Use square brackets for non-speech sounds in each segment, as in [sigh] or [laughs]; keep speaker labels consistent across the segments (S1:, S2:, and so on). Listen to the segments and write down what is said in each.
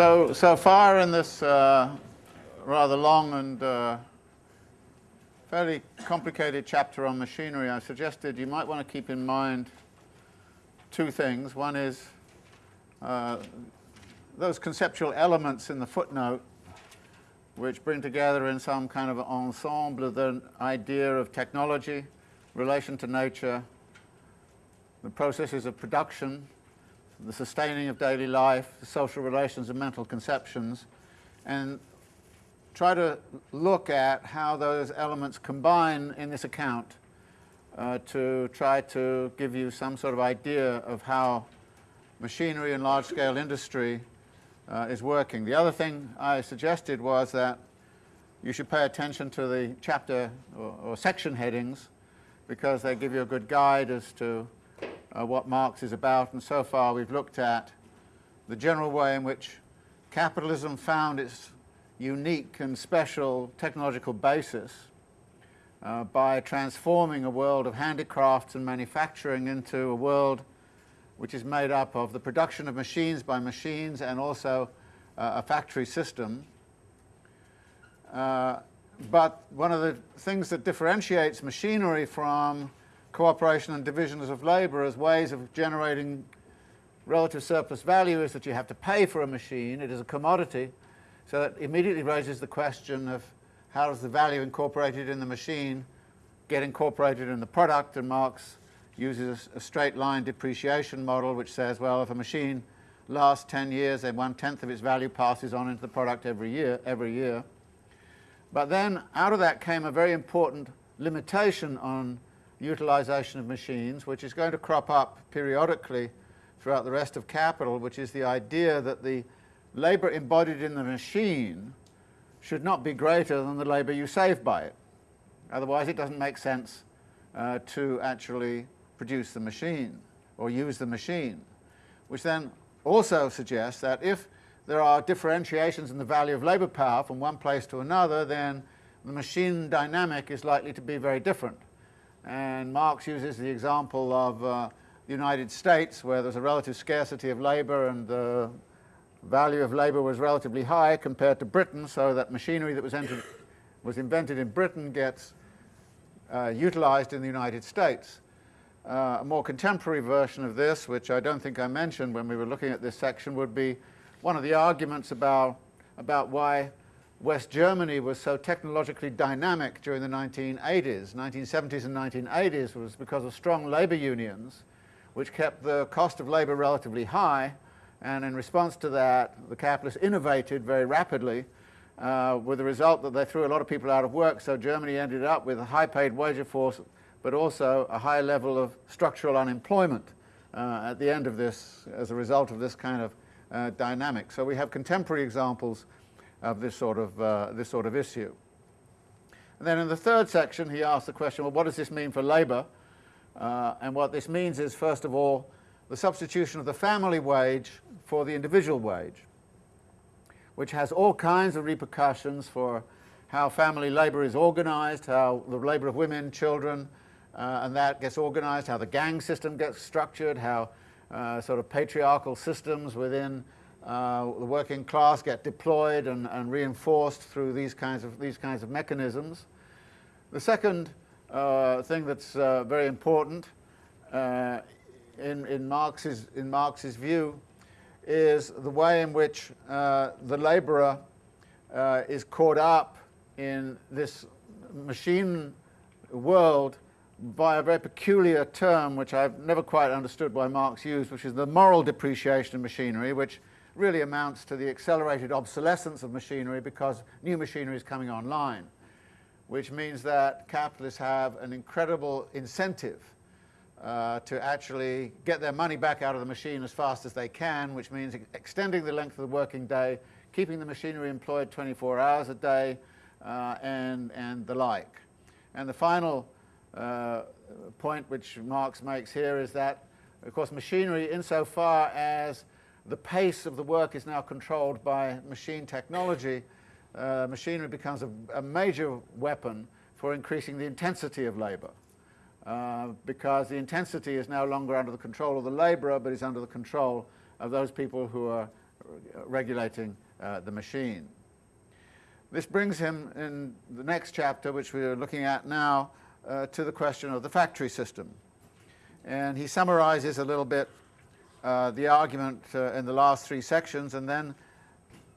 S1: So, so far in this uh, rather long and uh, fairly complicated chapter on machinery, I suggested you might want to keep in mind two things. One is uh, those conceptual elements in the footnote which bring together in some kind of ensemble the idea of technology, relation to nature, the processes of production, the sustaining of daily life, the social relations and mental conceptions, and try to look at how those elements combine in this account uh, to try to give you some sort of idea of how machinery and large-scale industry uh, is working. The other thing I suggested was that you should pay attention to the chapter or, or section headings because they give you a good guide as to uh, what Marx is about, and so far we've looked at the general way in which capitalism found its unique and special technological basis uh, by transforming a world of handicrafts and manufacturing into a world which is made up of the production of machines by machines and also uh, a factory system. Uh, but one of the things that differentiates machinery from cooperation and divisions of labour as ways of generating relative surplus value is that you have to pay for a machine, it is a commodity, so that immediately raises the question of how does the value incorporated in the machine get incorporated in the product, and Marx uses a straight line depreciation model which says, well, if a machine lasts 10 years, then one-tenth of its value passes on into the product every year, every year. But then out of that came a very important limitation on utilization of machines, which is going to crop up periodically throughout the rest of capital, which is the idea that the labor embodied in the machine should not be greater than the labor you save by it. Otherwise it doesn't make sense uh, to actually produce the machine or use the machine, which then also suggests that if there are differentiations in the value of labor power from one place to another, then the machine dynamic is likely to be very different. And Marx uses the example of uh, the United States where there's a relative scarcity of labor and the value of labor was relatively high compared to Britain, so that machinery that was, entered, [coughs] was invented in Britain gets uh, utilized in the United States. Uh, a more contemporary version of this, which I don't think I mentioned when we were looking at this section, would be one of the arguments about, about why West Germany was so technologically dynamic during the 1980s, 1970s and 1980s was because of strong labor unions which kept the cost of labor relatively high. And in response to that the capitalists innovated very rapidly uh, with the result that they threw a lot of people out of work. So Germany ended up with a high paid wage force but also a high level of structural unemployment uh, at the end of this as a result of this kind of uh, dynamic. So we have contemporary examples of this sort of, uh, this sort of issue. And then in the third section he asks the question, well what does this mean for labour? Uh, and what this means is first of all the substitution of the family wage for the individual wage, which has all kinds of repercussions for how family labour is organised, how the labour of women, children, uh, and that gets organised, how the gang system gets structured, how uh, sort of patriarchal systems within uh, the working class get deployed and, and, reinforced through these kinds of, these kinds of mechanisms. The second uh, thing that's uh, very important uh, in, in, Marx's, in Marx's view is the way in which uh, the labourer is caught up in this machine world by a very peculiar term which I've never quite understood why Marx used, which is the moral depreciation of machinery, which really amounts to the accelerated obsolescence of machinery because new machinery is coming online, which means that capitalists have an incredible incentive uh, to actually get their money back out of the machine as fast as they can, which means extending the length of the working day, keeping the machinery employed 24 hours a day, uh, and, and the like. And the final uh, point which Marx makes here is that, of course, machinery insofar as the pace of the work is now controlled by machine technology. Uh, machinery becomes a, a, major weapon for increasing the intensity of labour. Uh, because the intensity is no longer under the control of the labourer, but is under the control of those people who are regulating uh, the machine. This brings him in the next chapter, which we are looking at now, uh, to the question of the factory system. And he summarizes a little bit uh, the argument uh, in the last three sections and then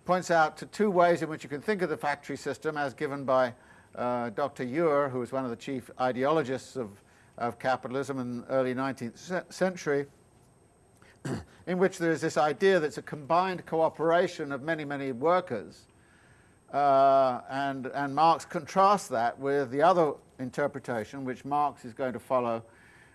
S1: points out to two ways in which you can think of the factory system as given by uh, Dr. Ure, who was one of the chief ideologists of, of capitalism in the early 19th century, [clears throat] in which there is this idea that it's a combined cooperation of many, many workers. Uh, and, and Marx contrasts that with the other interpretation, which Marx is going to follow,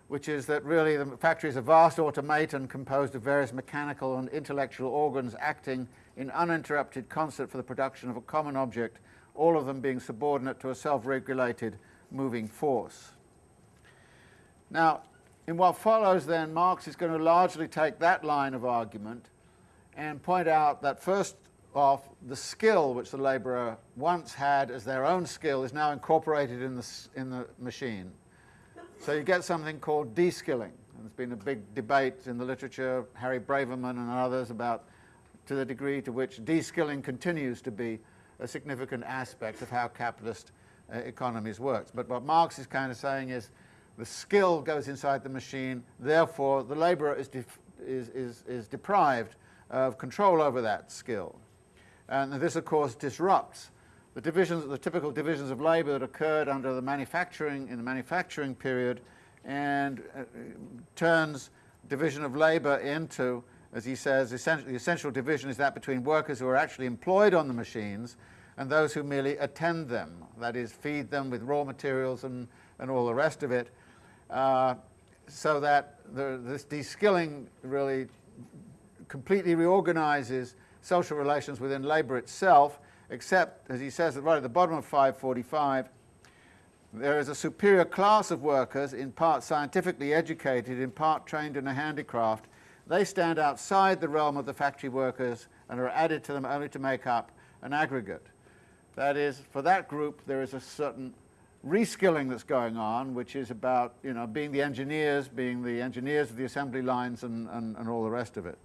S1: which is that really the factory is a vast automaton composed of various mechanical and intellectual organs acting in uninterrupted concert for the production of a common object, all of them being subordinate to a self-regulated moving force. Now, in what follows then, Marx is going to largely take that line of argument and point out that first off, the skill which the labourer once had as their own skill is now incorporated in the, in the machine. So you get something called de-skilling. There's been a big debate in the literature, Harry Braverman and others, about to the degree to which de-skilling continues to be a significant aspect of how capitalist uh, economies work. But what Marx is kind of saying is the skill goes inside the machine, therefore the labourer is, is, is, is deprived of control over that skill. And this, of course, disrupts the divisions, the typical divisions of labour that occurred under the manufacturing, in the manufacturing period, and uh, turns division of labour into, as he says, essentially, the essential division is that between workers who are actually employed on the machines and those who merely attend them, that is, feed them with raw materials and, and all the rest of it, uh, so that the, this de-skilling really completely reorganizes social relations within labour itself, except, as he says right at the bottom of 545, there is a superior class of workers, in part scientifically educated, in part trained in a handicraft. They stand outside the realm of the factory workers and are added to them only to make up an aggregate. That is, for that group, there is a certain reskilling that's going on, which is about you know, being the engineers, being the engineers of the assembly lines and, and, and all the rest of it.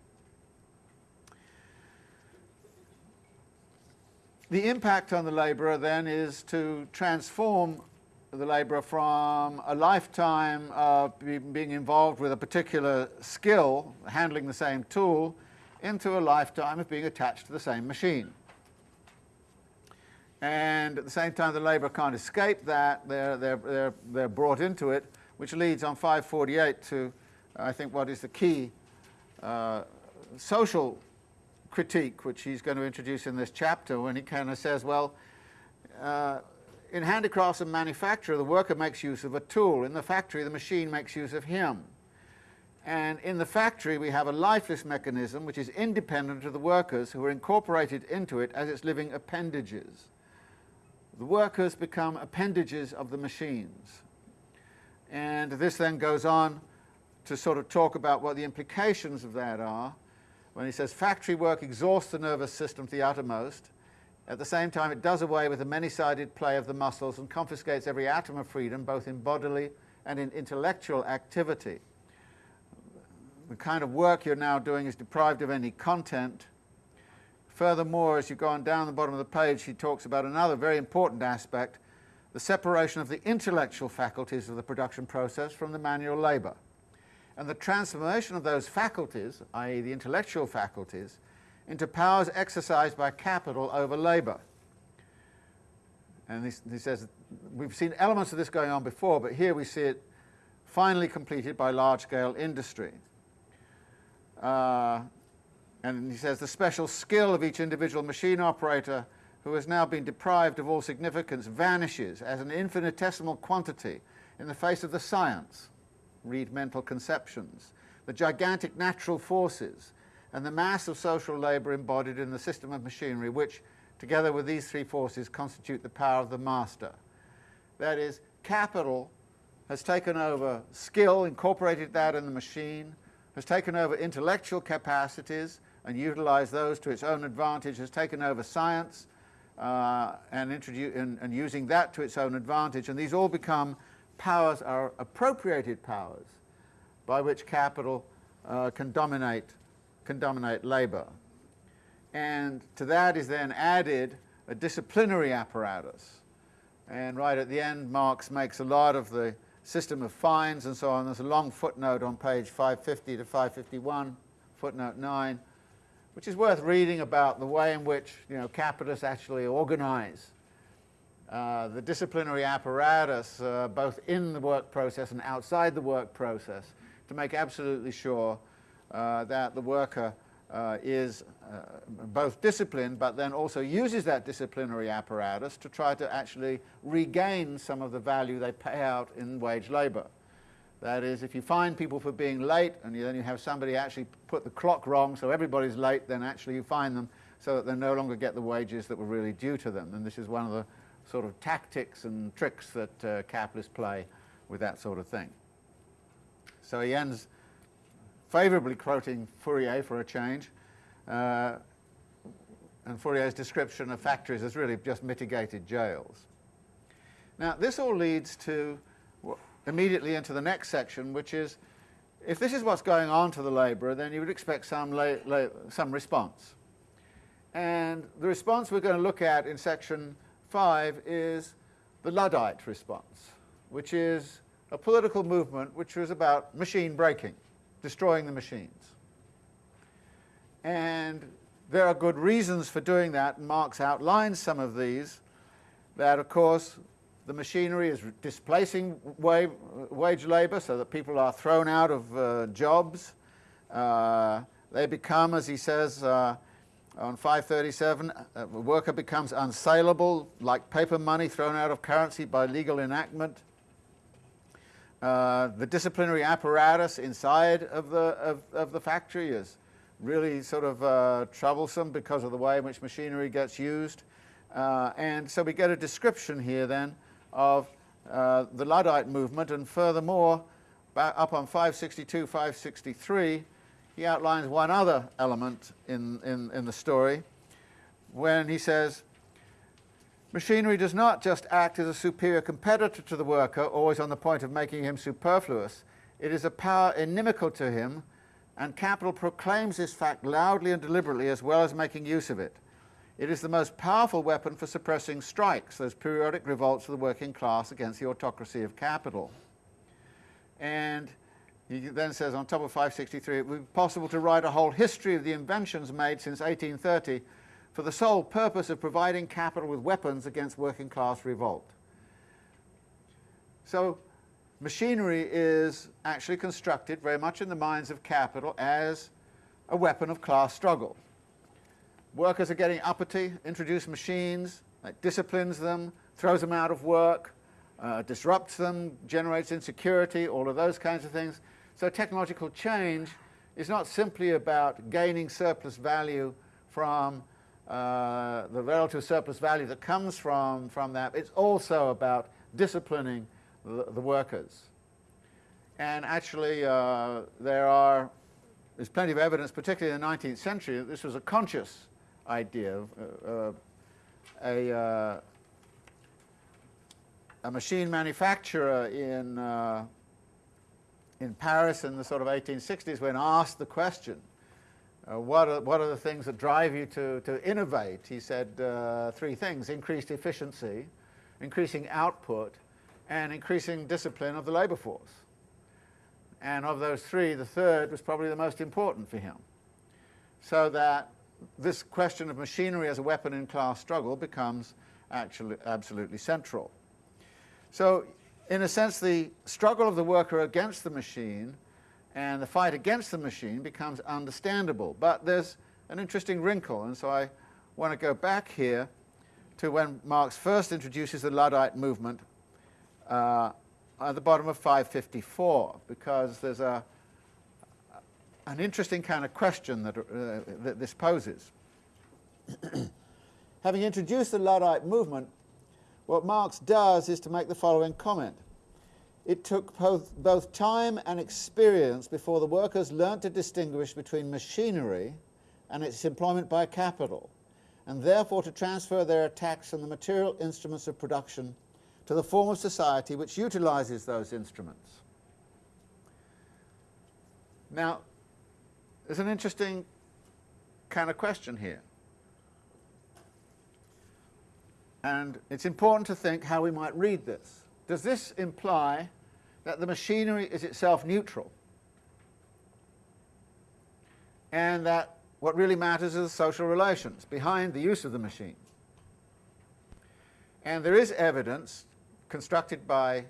S1: The impact on the labourer then is to transform the labourer from a lifetime of being involved with a particular skill, handling the same tool, into a lifetime of being attached to the same machine. And at the same time, the labourer can't escape that. They're, they're, they're, they're brought into it, which leads on 548 to, I think, what is the key uh, social critique which he's going to introduce in this chapter when he kind of says, well, uh, in handicrafts and manufacture, the worker makes use of a tool. In the factory, the machine makes use of him. And in the factory, we have a lifeless mechanism which is independent of the workers who are incorporated into it as its living appendages. The workers become appendages of the machines. And this then goes on to sort of talk about what the implications of that are when he says factory work exhausts the nervous system to the uttermost. At the same time, it does away with the many-sided play of the muscles and confiscates every atom of freedom, both in bodily and in intellectual activity. The kind of work you're now doing is deprived of any content. Furthermore, as you go on down the bottom of the page, he talks about another very important aspect, the separation of the intellectual faculties of the production process from the manual labour and the transformation of those faculties, i.e. the intellectual faculties, into powers exercised by capital over labour. And he, says, we've seen elements of this going on before, but here we see it finally completed by large-scale industry. Uh, and he says the special skill of each individual machine operator who has now been deprived of all significance vanishes as an infinitesimal quantity in the face of the science read mental conceptions, the gigantic natural forces, and the mass of social labour embodied in the system of machinery which, together with these three forces, constitute the power of the master. That is, capital has taken over skill, incorporated that in the machine, has taken over intellectual capacities and utilized those to its own advantage, has taken over science uh, and, and, and using that to its own advantage, and these all become powers are appropriated powers by which capital uh, can dominate can dominate labour. and to that is then added a disciplinary apparatus. And right at the end, Marx makes a lot of the system of fines and so on. There's a long footnote on page 550 to 551, footnote 9, which is worth reading about the way in which you know, capitalists actually organize uh, the disciplinary apparatus, uh, both in the work process and outside the work process, to make absolutely sure uh, that the worker uh, is uh, both disciplined but then also uses that disciplinary apparatus to try to actually regain some of the value they pay out in wage labour. That is, if you fine people for being late and you, then you have somebody actually put the clock wrong so everybody's late, then actually you fine them so that they no longer get the wages that were really due to them. And this is one of the sort of tactics and tricks that uh, capitalists play with that sort of thing. So he ends favourably quoting Fourier for a change, uh, and Fourier's description of factories as really just mitigated jails. Now, this all leads to immediately into the next section, which is if this is what's going on to the labourer, then you would expect some, some response. And the response we're going to look at in section 5 is the Luddite response, which is a political movement which was about machine breaking destroying the machines. And there are good reasons for doing that, and Marx outlines some of these, that of course the machinery is displacing wage labour so that people are thrown out of uh, jobs. Uh, they become, as he says uh, on 537, a worker becomes unsaleable, like paper money thrown out of currency by legal enactment. Uh, the disciplinary apparatus inside of the, of, of the factory is really sort of uh, troublesome because of the way in which machinery gets used. Uh, and so we get a description here then of uh, the Luddite movement and furthermore, up on 562, 563, he outlines one other element in, in, in the story when he says, Machinery does not just act as a superior competitor to the worker, always on the point of making him superfluous. It is a power inimical to him, and capital proclaims this fact loudly and deliberately as well as making use of it. It is the most powerful weapon for suppressing strikes, those periodic revolts of the working class against the autocracy of capital. And he then says on top of 563, it would be possible to write a whole history of the inventions made since 1830 for the sole purpose of providing capital with weapons against working class revolt. So machinery is actually constructed very much in the minds of capital as a weapon of class struggle. Workers are getting uppity, introduce machines, that disciplines them, throws them out of work, uh, disrupts them, generates insecurity, all of those kinds of things. So technological change is not simply about gaining surplus value from uh, the relative surplus value that comes from, from that. It's also about disciplining the, the workers. And actually, uh, there are, there's plenty of evidence, particularly in the 19th century, that this was a conscious idea. Uh, a, uh, a machine manufacturer in, uh, in Paris in the sort of 1860s, when asked the question, uh, what, are, what are the things that drive you to, to innovate? He said uh, three things, increased efficiency, increasing output, and increasing discipline of the labour force. And of those three, the third was probably the most important for him. So that this question of machinery as a weapon in class struggle becomes actually absolutely central. So in a sense, the struggle of the worker against the machine and the fight against the machine becomes understandable. But there's an interesting wrinkle, and so I want to go back here to when Marx first introduces the Luddite movement uh, at the bottom of 554, because there's a, an interesting kind of question that, uh, that this poses. [clears throat] Having introduced the Luddite movement, what Marx does is to make the following comment it took both, both time and experience before the workers learnt to distinguish between machinery and its employment by capital, and therefore to transfer their attacks on the material instruments of production to the form of society which utilizes those instruments. Now, there's an interesting kind of question here. And it's important to think how we might read this. Does this imply that the machinery is itself neutral and that what really matters is the social relations behind the use of the machine? And there is evidence constructed by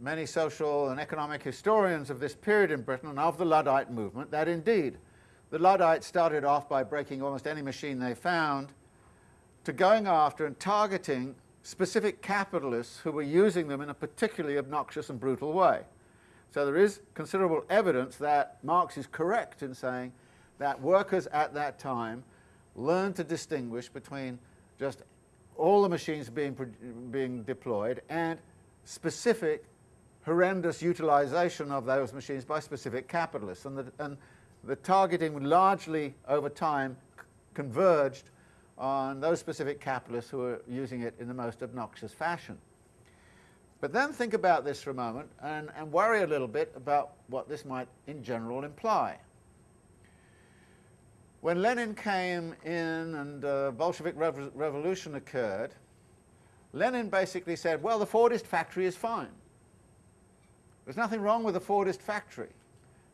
S1: many social and economic historians of this period in Britain and of the Luddite movement that indeed the Luddites started off by breaking almost any machine they found to going after and targeting specific capitalists who were using them in a particularly obnoxious and brutal way. So there is considerable evidence that Marx is correct in saying that workers at that time learned to distinguish between just all the machines being, being deployed and specific horrendous utilization of those machines by specific capitalists. And the, and the targeting largely over time converged on those specific capitalists who are using it in the most obnoxious fashion. But then think about this for a moment and, and worry a little bit about what this might in general imply. When Lenin came in and uh, Bolshevik rev revolution occurred, Lenin basically said, well, the Fordist factory is fine. There's nothing wrong with the Fordist factory.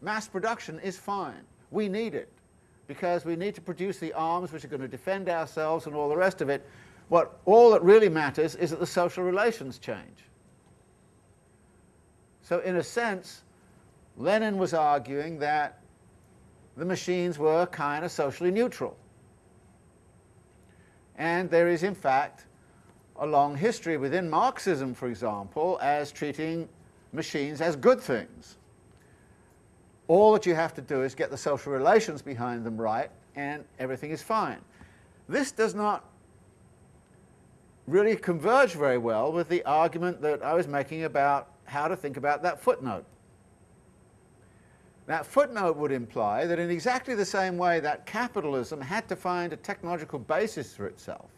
S1: Mass production is fine. We need it because we need to produce the arms which are going to defend ourselves and all the rest of it. What all that really matters is that the social relations change. So in a sense, Lenin was arguing that the machines were kind of socially neutral. And there is, in fact, a long history within Marxism, for example, as treating machines as good things. All that you have to do is get the social relations behind them right, and everything is fine. This does not really converge very well with the argument that I was making about how to think about that footnote. That footnote would imply that in exactly the same way that capitalism had to find a technological basis for itself,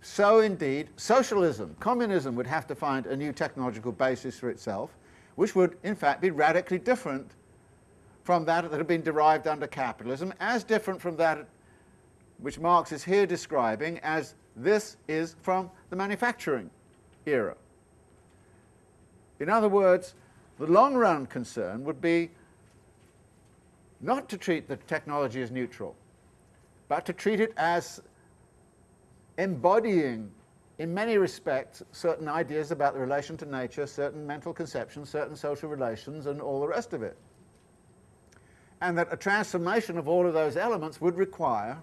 S1: so indeed socialism, communism would have to find a new technological basis for itself, which would in fact be radically different from that that had been derived under capitalism, as different from that which Marx is here describing as this is from the manufacturing era. In other words, the long run concern would be not to treat the technology as neutral, but to treat it as embodying in many respects certain ideas about the relation to nature, certain mental conceptions, certain social relations and all the rest of it. And that a transformation of all of those elements would require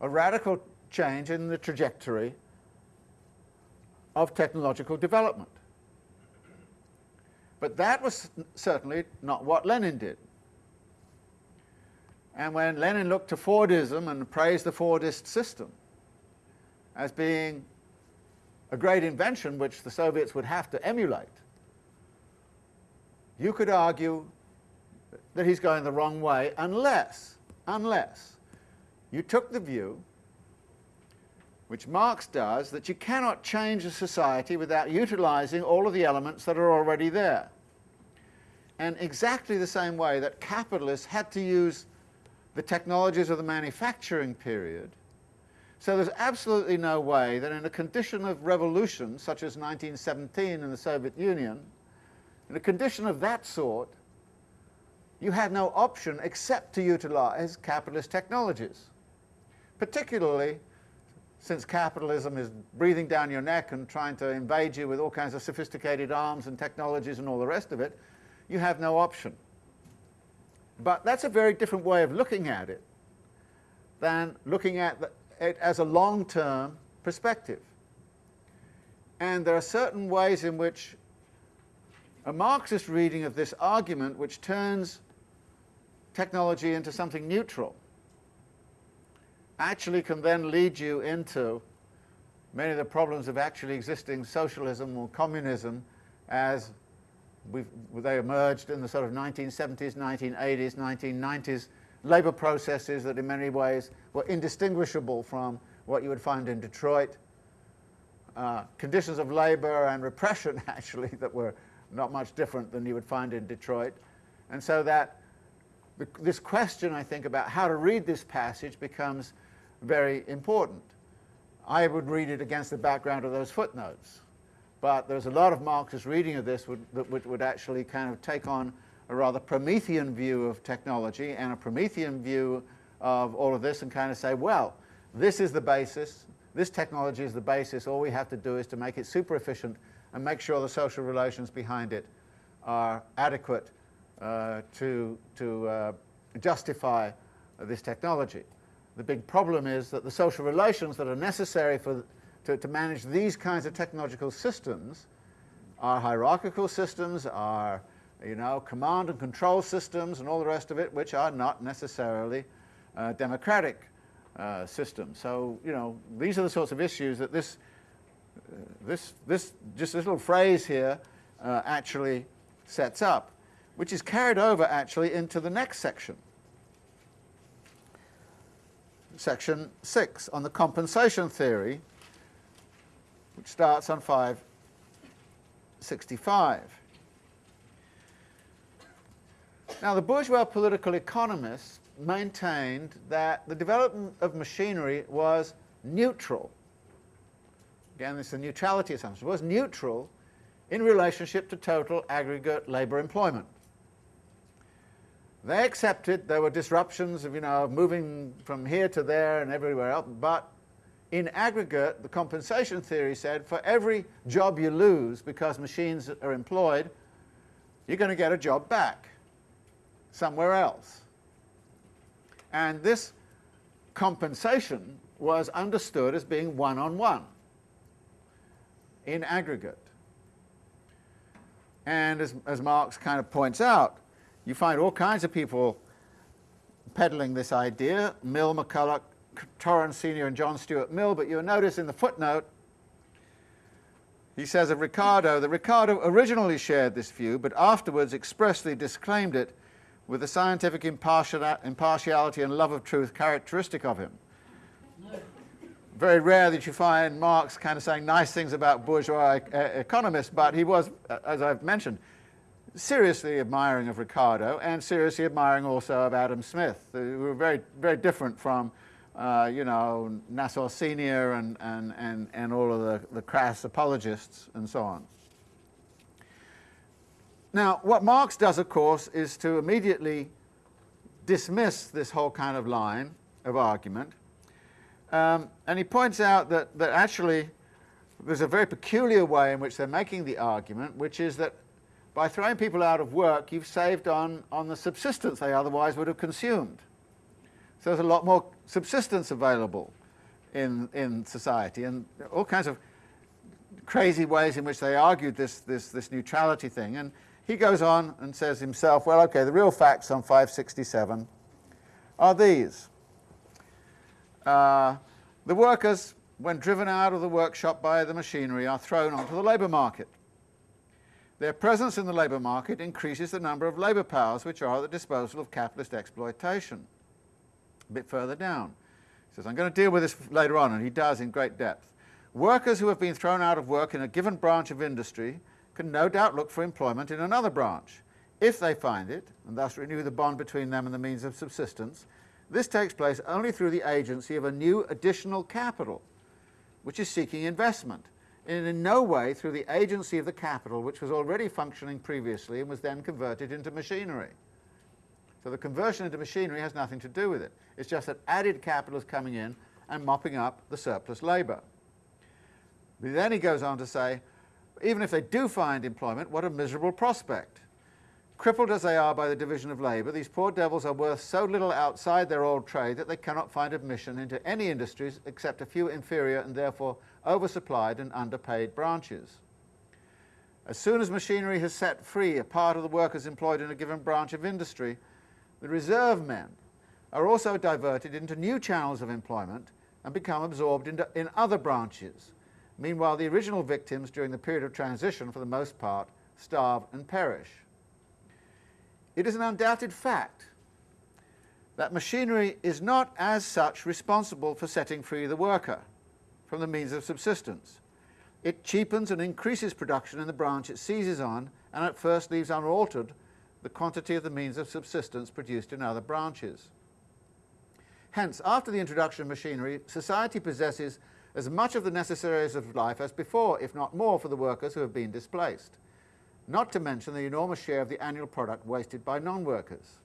S1: a radical change in the trajectory of technological development. But that was certainly not what Lenin did. And when Lenin looked to Fordism and praised the Fordist system, as being a great invention which the Soviets would have to emulate, you could argue that he's going the wrong way unless, unless you took the view, which Marx does, that you cannot change a society without utilizing all of the elements that are already there. And exactly the same way that capitalists had to use the technologies of the manufacturing period so there's absolutely no way that in a condition of revolution, such as 1917 in the Soviet Union, in a condition of that sort, you had no option except to utilize capitalist technologies. Particularly since capitalism is breathing down your neck and trying to invade you with all kinds of sophisticated arms and technologies and all the rest of it, you have no option. But that's a very different way of looking at it than looking at the, it as a long-term perspective. And there are certain ways in which a Marxist reading of this argument, which turns technology into something neutral, actually can then lead you into many of the problems of actually existing socialism or communism as they emerged in the sort of 1970s, 1980s, 1990s labour processes that in many ways were indistinguishable from what you would find in Detroit. Uh, conditions of labour and repression, [laughs] actually, that were not much different than you would find in Detroit. And so that this question, I think, about how to read this passage becomes very important. I would read it against the background of those footnotes. But there's a lot of Marxist reading of this would, that would, would actually kind of take on a rather Promethean view of technology and a Promethean view of all of this and kind of say, well, this is the basis, this technology is the basis, all we have to do is to make it super efficient and make sure the social relations behind it are adequate uh, to, to uh, justify this technology. The big problem is that the social relations that are necessary for, to, to manage these kinds of technological systems are hierarchical systems, are you know, command and control systems and all the rest of it, which are not necessarily uh, democratic uh, systems. So, you know, these are the sorts of issues that this, uh, this, this just this little phrase here uh, actually sets up, which is carried over actually into the next section. Section 6 on the compensation theory, which starts on 565. Now, the bourgeois political economists maintained that the development of machinery was neutral. Again, this is a neutrality assumption. It was neutral in relationship to total aggregate labour employment. They accepted there were disruptions of, you know, moving from here to there and everywhere else, but in aggregate, the compensation theory said for every job you lose because machines are employed, you're going to get a job back somewhere else. And this compensation was understood as being one-on-one -on -one in aggregate. And as, as Marx kind of points out, you find all kinds of people peddling this idea, Mill, McCulloch, Torrens Senior and John Stuart Mill, but you'll notice in the footnote, he says of Ricardo that Ricardo originally shared this view, but afterwards expressly disclaimed it with the scientific impartiality and love of truth characteristic of him. Very rare that you find Marx kind of saying nice things about bourgeois economists, but he was, as I've mentioned, seriously admiring of Ricardo and seriously admiring also of Adam Smith, who were very, very different from, uh, you know, Nassau Senior and, and, and, and all of the, the crass apologists and so on. Now, what Marx does, of course, is to immediately dismiss this whole kind of line of argument. Um, and he points out that, that actually there's a very peculiar way in which they're making the argument, which is that by throwing people out of work, you've saved on, on the subsistence they otherwise would have consumed. So there's a lot more subsistence available in, in society, and all kinds of crazy ways in which they argued this, this, this neutrality thing. And he goes on and says himself, well, okay, the real facts on 567 are these. Uh, the workers, when driven out of the workshop by the machinery, are thrown onto the labour market. Their presence in the labour market increases the number of labour powers which are at the disposal of capitalist exploitation. A bit further down. He says, I'm going to deal with this later on, and he does in great depth. Workers who have been thrown out of work in a given branch of industry can no doubt look for employment in another branch. If they find it, and thus renew the bond between them and the means of subsistence, this takes place only through the agency of a new additional capital, which is seeking investment, and in no way through the agency of the capital which was already functioning previously and was then converted into machinery. So the conversion into machinery has nothing to do with it. It's just that added capital is coming in and mopping up the surplus labour. But then he goes on to say, even if they do find employment, what a miserable prospect. Crippled as they are by the division of labour, these poor devils are worth so little outside their old trade that they cannot find admission into any industries except a few inferior and therefore oversupplied and underpaid branches. As soon as machinery has set free a part of the workers employed in a given branch of industry, the reserve men are also diverted into new channels of employment and become absorbed into, in other branches, Meanwhile, the original victims during the period of transition, for the most part, starve and perish. It is an undoubted fact that machinery is not as such responsible for setting free the worker from the means of subsistence. It cheapens and increases production in the branch it seizes on and at first leaves unaltered the quantity of the means of subsistence produced in other branches. Hence, after the introduction of machinery, society possesses as much of the necessaries of life as before, if not more, for the workers who have been displaced, not to mention the enormous share of the annual product wasted by non-workers.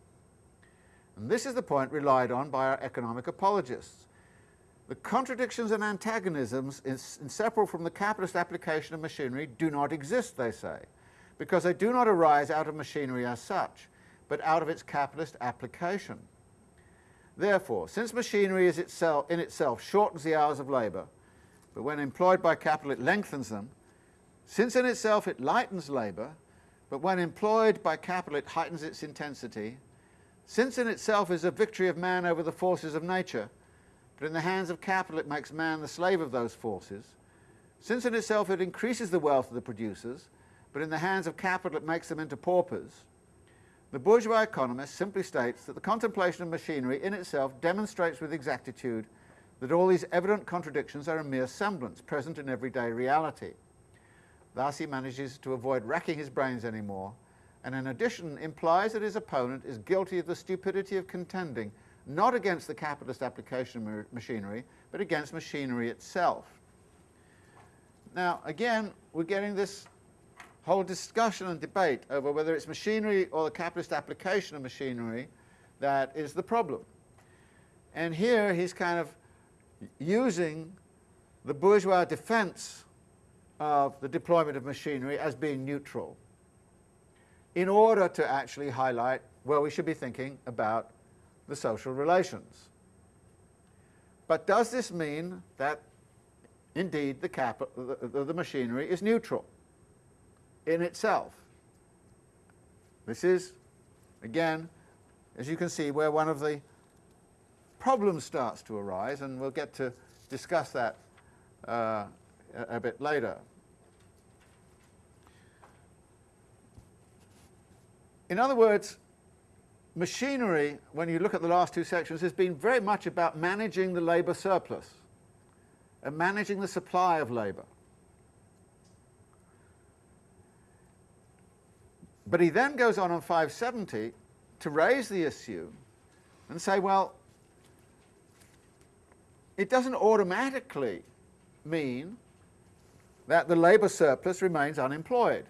S1: And this is the point relied on by our economic apologists. The contradictions and antagonisms inseparable from the capitalist application of machinery do not exist, they say, because they do not arise out of machinery as such, but out of its capitalist application. Therefore, since machinery itself, in itself shortens the hours of labour, but when employed by capital it lengthens them, since in itself it lightens labour, but when employed by capital it heightens its intensity, since in itself is a victory of man over the forces of nature, but in the hands of capital it makes man the slave of those forces, since in itself it increases the wealth of the producers, but in the hands of capital it makes them into paupers, the bourgeois economist simply states that the contemplation of machinery in itself demonstrates with exactitude that all these evident contradictions are a mere semblance, present in everyday reality. Thus he manages to avoid racking his brains anymore, and in addition implies that his opponent is guilty of the stupidity of contending not against the capitalist application of machinery, but against machinery itself. Now, again, we're getting this whole discussion and debate over whether it's machinery or the capitalist application of machinery that is the problem. And here he's kind of using the bourgeois defense of the deployment of machinery as being neutral in order to actually highlight where we should be thinking about the social relations. But does this mean that indeed the, the, the machinery is neutral? in itself. This is, again, as you can see, where one of the problems starts to arise, and we'll get to discuss that uh, a, a bit later. In other words, machinery, when you look at the last two sections, has been very much about managing the labour surplus and managing the supply of labour. But he then goes on on 570 to raise the issue and say, well, it doesn't automatically mean that the labour surplus remains unemployed.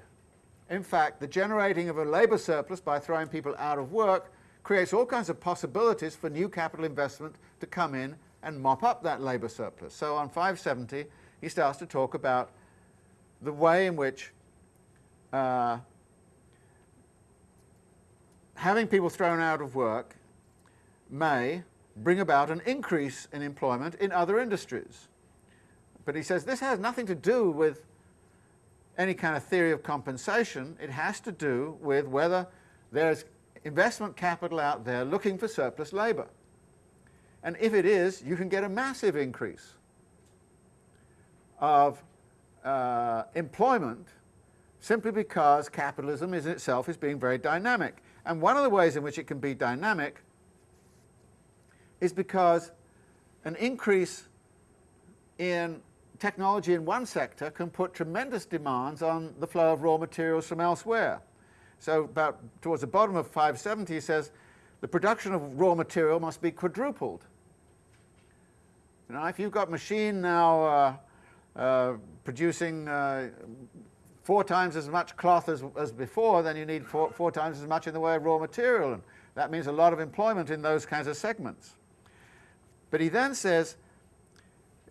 S1: In fact, the generating of a labour surplus by throwing people out of work creates all kinds of possibilities for new capital investment to come in and mop up that labour surplus. So on 570, he starts to talk about the way in which uh, having people thrown out of work may bring about an increase in employment in other industries. But he says this has nothing to do with any kind of theory of compensation. It has to do with whether there's investment capital out there looking for surplus labour. And if it is, you can get a massive increase of uh, employment simply because capitalism is itself is being very dynamic. And one of the ways in which it can be dynamic is because an increase in technology in one sector can put tremendous demands on the flow of raw materials from elsewhere. So about towards the bottom of 570 he says the production of raw material must be quadrupled. You know, if you've got machine now uh, uh, producing uh, four times as much cloth as, as before, then you need four, four times as much in the way of raw material. And that means a lot of employment in those kinds of segments. But he then says,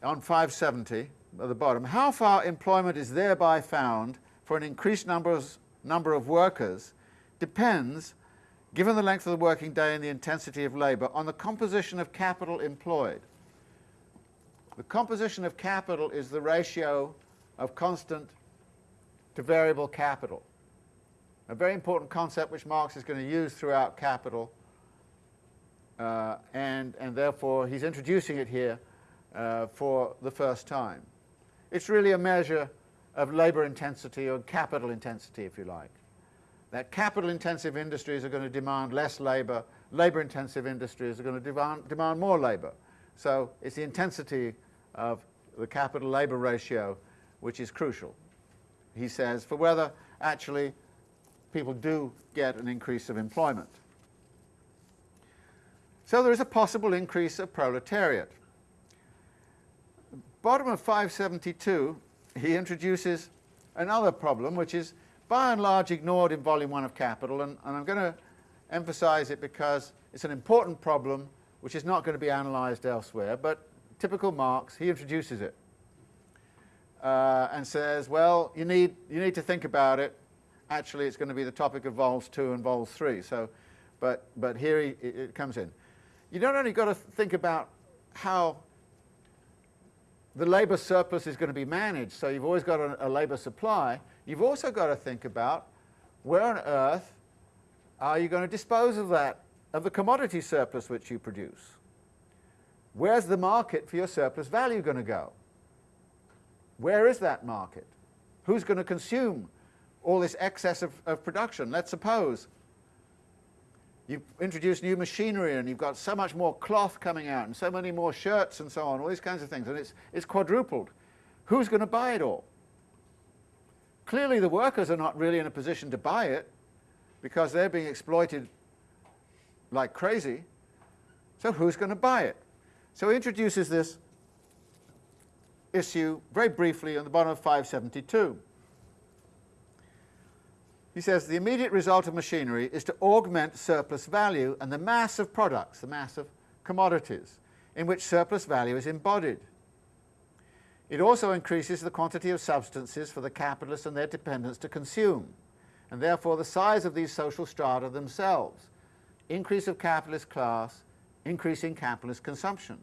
S1: on 570 at the bottom, how far employment is thereby found for an increased numbers, number of workers depends, given the length of the working day and the intensity of labour, on the composition of capital employed. The composition of capital is the ratio of constant to variable capital. A very important concept which Marx is going to use throughout Capital, uh, and, and therefore he's introducing it here uh, for the first time. It's really a measure of labour intensity or capital intensity, if you like. That capital-intensive industries are going to demand less labour, labour-intensive industries are going to demand, demand more labour. So it's the intensity of the capital-labour ratio which is crucial he says, for whether actually people do get an increase of employment. So there is a possible increase of proletariat. bottom of 572, he introduces another problem, which is by and large ignored in volume one of Capital, and, and I'm going to emphasize it because it's an important problem which is not going to be analysed elsewhere, but typical Marx, he introduces it uh, and says, well, you need, you need to think about it. Actually, it's going to be the topic of vols 2 and vols 3, so, but, but here he, it comes in. You don't only got to think about how the labour surplus is going to be managed, so you've always got a, a labour supply, you've also got to think about where on earth are you going to dispose of that, of the commodity surplus which you produce? Where's the market for your surplus value going to go? Where is that market? Who's going to consume all this excess of, of production? Let's suppose you've introduced new machinery and you've got so much more cloth coming out and so many more shirts and so on, all these kinds of things, and it's, it's quadrupled. Who's going to buy it all? Clearly the workers are not really in a position to buy it because they're being exploited like crazy. So who's going to buy it? So he introduces this issue very briefly on the bottom of 572. He says the immediate result of machinery is to augment surplus value and the mass of products, the mass of commodities, in which surplus value is embodied. It also increases the quantity of substances for the capitalists and their dependents to consume, and therefore the size of these social strata themselves. Increase of capitalist class, increasing capitalist consumption.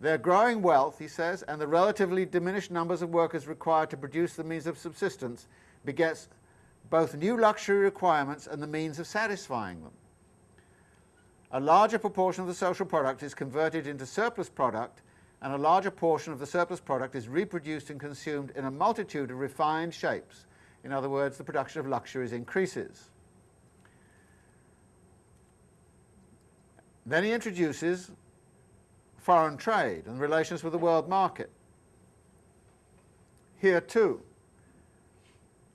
S1: Their growing wealth, he says, and the relatively diminished numbers of workers required to produce the means of subsistence begets both new luxury requirements and the means of satisfying them. A larger proportion of the social product is converted into surplus product and a larger portion of the surplus product is reproduced and consumed in a multitude of refined shapes. In other words, the production of luxuries increases. Then he introduces foreign trade and relations with the world market. Here too,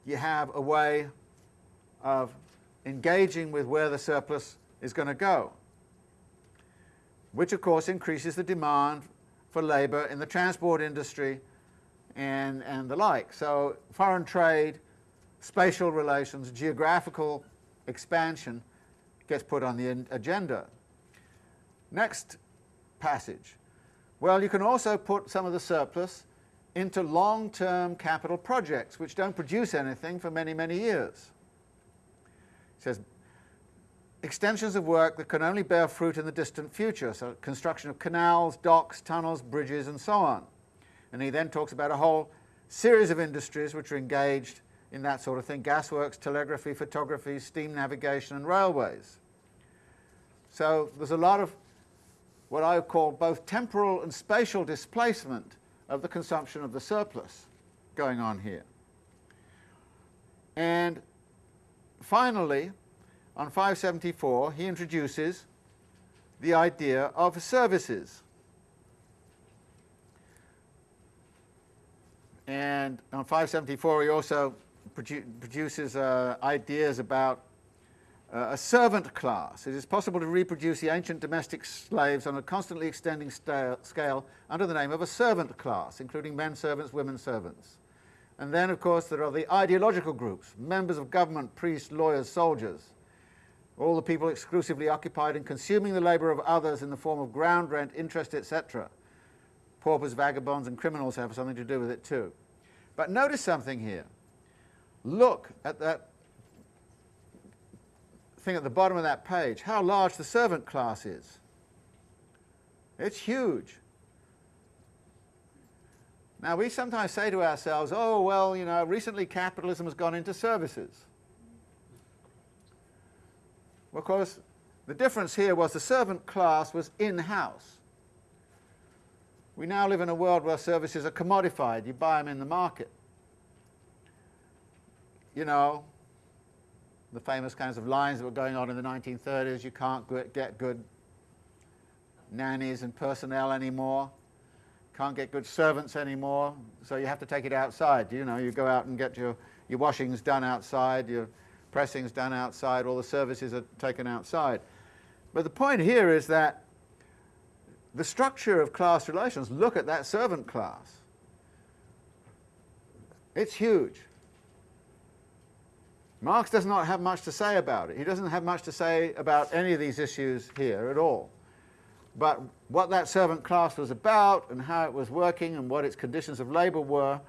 S1: you have a way of engaging with where the surplus is going to go, which of course increases the demand for labour in the transport industry and, and the like. So foreign trade, spatial relations, geographical expansion gets put on the agenda. Next passage. Well, you can also put some of the surplus into long-term capital projects which don't produce anything for many, many years. He says, extensions of work that can only bear fruit in the distant future, so construction of canals, docks, tunnels, bridges, and so on. And he then talks about a whole series of industries which are engaged in that sort of thing, gasworks, telegraphy, photography, steam navigation, and railways. So there's a lot of what I call both temporal and spatial displacement of the consumption of the surplus going on here. And finally, on 574, he introduces the idea of services. And on 574, he also produ produces uh, ideas about uh, a servant class. It is possible to reproduce the ancient domestic slaves on a constantly extending scale under the name of a servant class, including men servants, women servants. And then, of course, there are the ideological groups, members of government, priests, lawyers, soldiers, all the people exclusively occupied in consuming the labour of others in the form of ground rent, interest, etc. Paupers, vagabonds, and criminals have something to do with it too. But notice something here. Look at that thing at the bottom of that page, how large the servant class is. It's huge. Now we sometimes say to ourselves, oh well, you know, recently capitalism has gone into services. Of course, the difference here was the servant class was in-house. We now live in a world where services are commodified. You buy them in the market. You know, the famous kinds of lines that were going on in the 1930s, you can't get good nannies and personnel anymore, can't get good servants anymore, so you have to take it outside. You know, you go out and get your, your washings done outside, your pressings done outside, all the services are taken outside. But the point here is that the structure of class relations, look at that servant class. It's huge. Marx does not have much to say about it. He doesn't have much to say about any of these issues here at all. But what that servant class was about and how it was working and what its conditions of labour were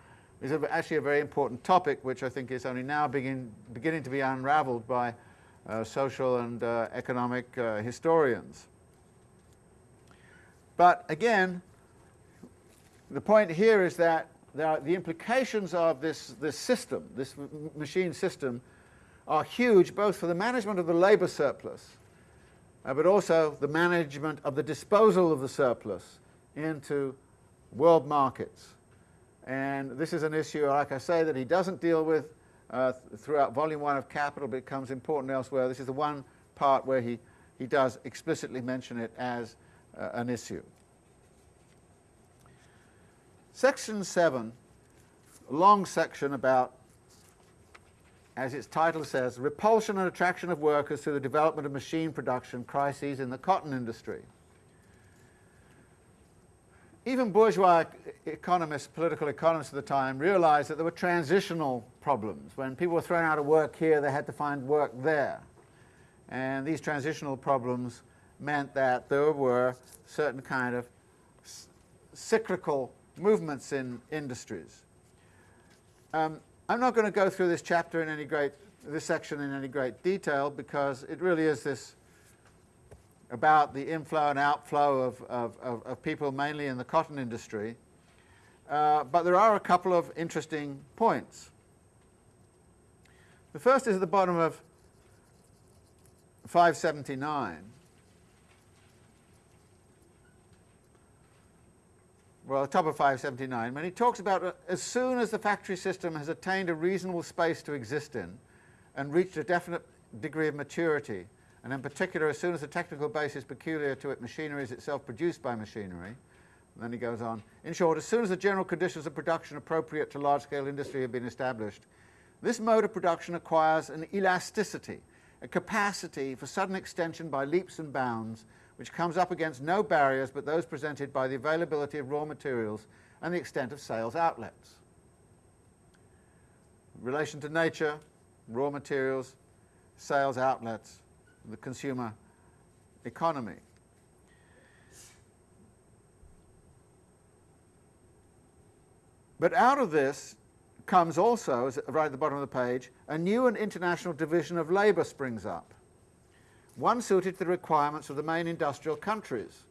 S1: is actually a very important topic which I think is only now begin, beginning to be unravelled by uh, social and uh, economic uh, historians. But again, the point here is that the implications of this, this system, this machine system, are huge both for the management of the labour surplus, uh, but also the management of the disposal of the surplus into world markets. And this is an issue, like I say, that he doesn't deal with uh, throughout volume one of Capital, but it becomes important elsewhere. This is the one part where he, he does explicitly mention it as uh, an issue. Section 7, a long section about, as its title says, repulsion and attraction of workers through the development of machine production crises in the cotton industry. Even bourgeois economists, political economists at the time, realized that there were transitional problems. When people were thrown out of work here, they had to find work there. And these transitional problems meant that there were certain kind of cyclical movements in industries. Um, I'm not going to go through this chapter in any great, this section in any great detail because it really is this about the inflow and outflow of, of, of, of people mainly in the cotton industry. Uh, but there are a couple of interesting points. The first is at the bottom of 579. Well, top of 579, when he talks about uh, as soon as the factory system has attained a reasonable space to exist in and reached a definite degree of maturity, and in particular as soon as the technical basis peculiar to it machinery is itself produced by machinery, then he goes on, in short, as soon as the general conditions of production appropriate to large-scale industry have been established, this mode of production acquires an elasticity, a capacity for sudden extension by leaps and bounds which comes up against no barriers but those presented by the availability of raw materials and the extent of sales outlets. relation to nature, raw materials, sales outlets, the consumer economy. But out of this comes also, right at the bottom of the page, a new and international division of labour springs up one suited to the requirements of the main industrial countries,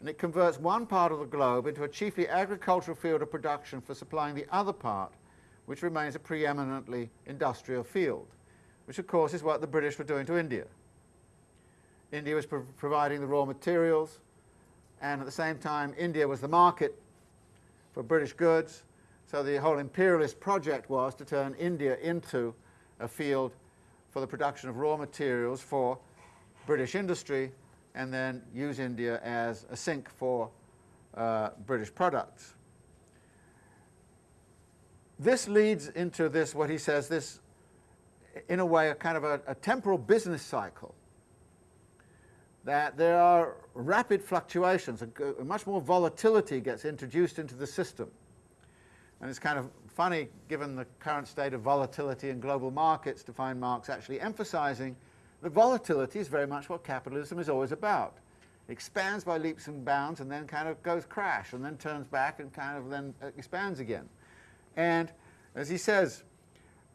S1: and it converts one part of the globe into a chiefly agricultural field of production for supplying the other part, which remains a preeminently industrial field, which of course is what the British were doing to India. India was pro providing the raw materials, and at the same time India was the market for British goods, so the whole imperialist project was to turn India into a field for the production of raw materials for British industry and then use India as a sink for uh, British products. This leads into this, what he says, this, in a way, a kind of a, a temporal business cycle, that there are rapid fluctuations, much more volatility gets introduced into the system. And it's kind of funny, given the current state of volatility in global markets, to find Marx actually emphasizing the volatility is very much what capitalism is always about. It expands by leaps and bounds and then kind of goes crash and then turns back and kind of then expands again. And as he says,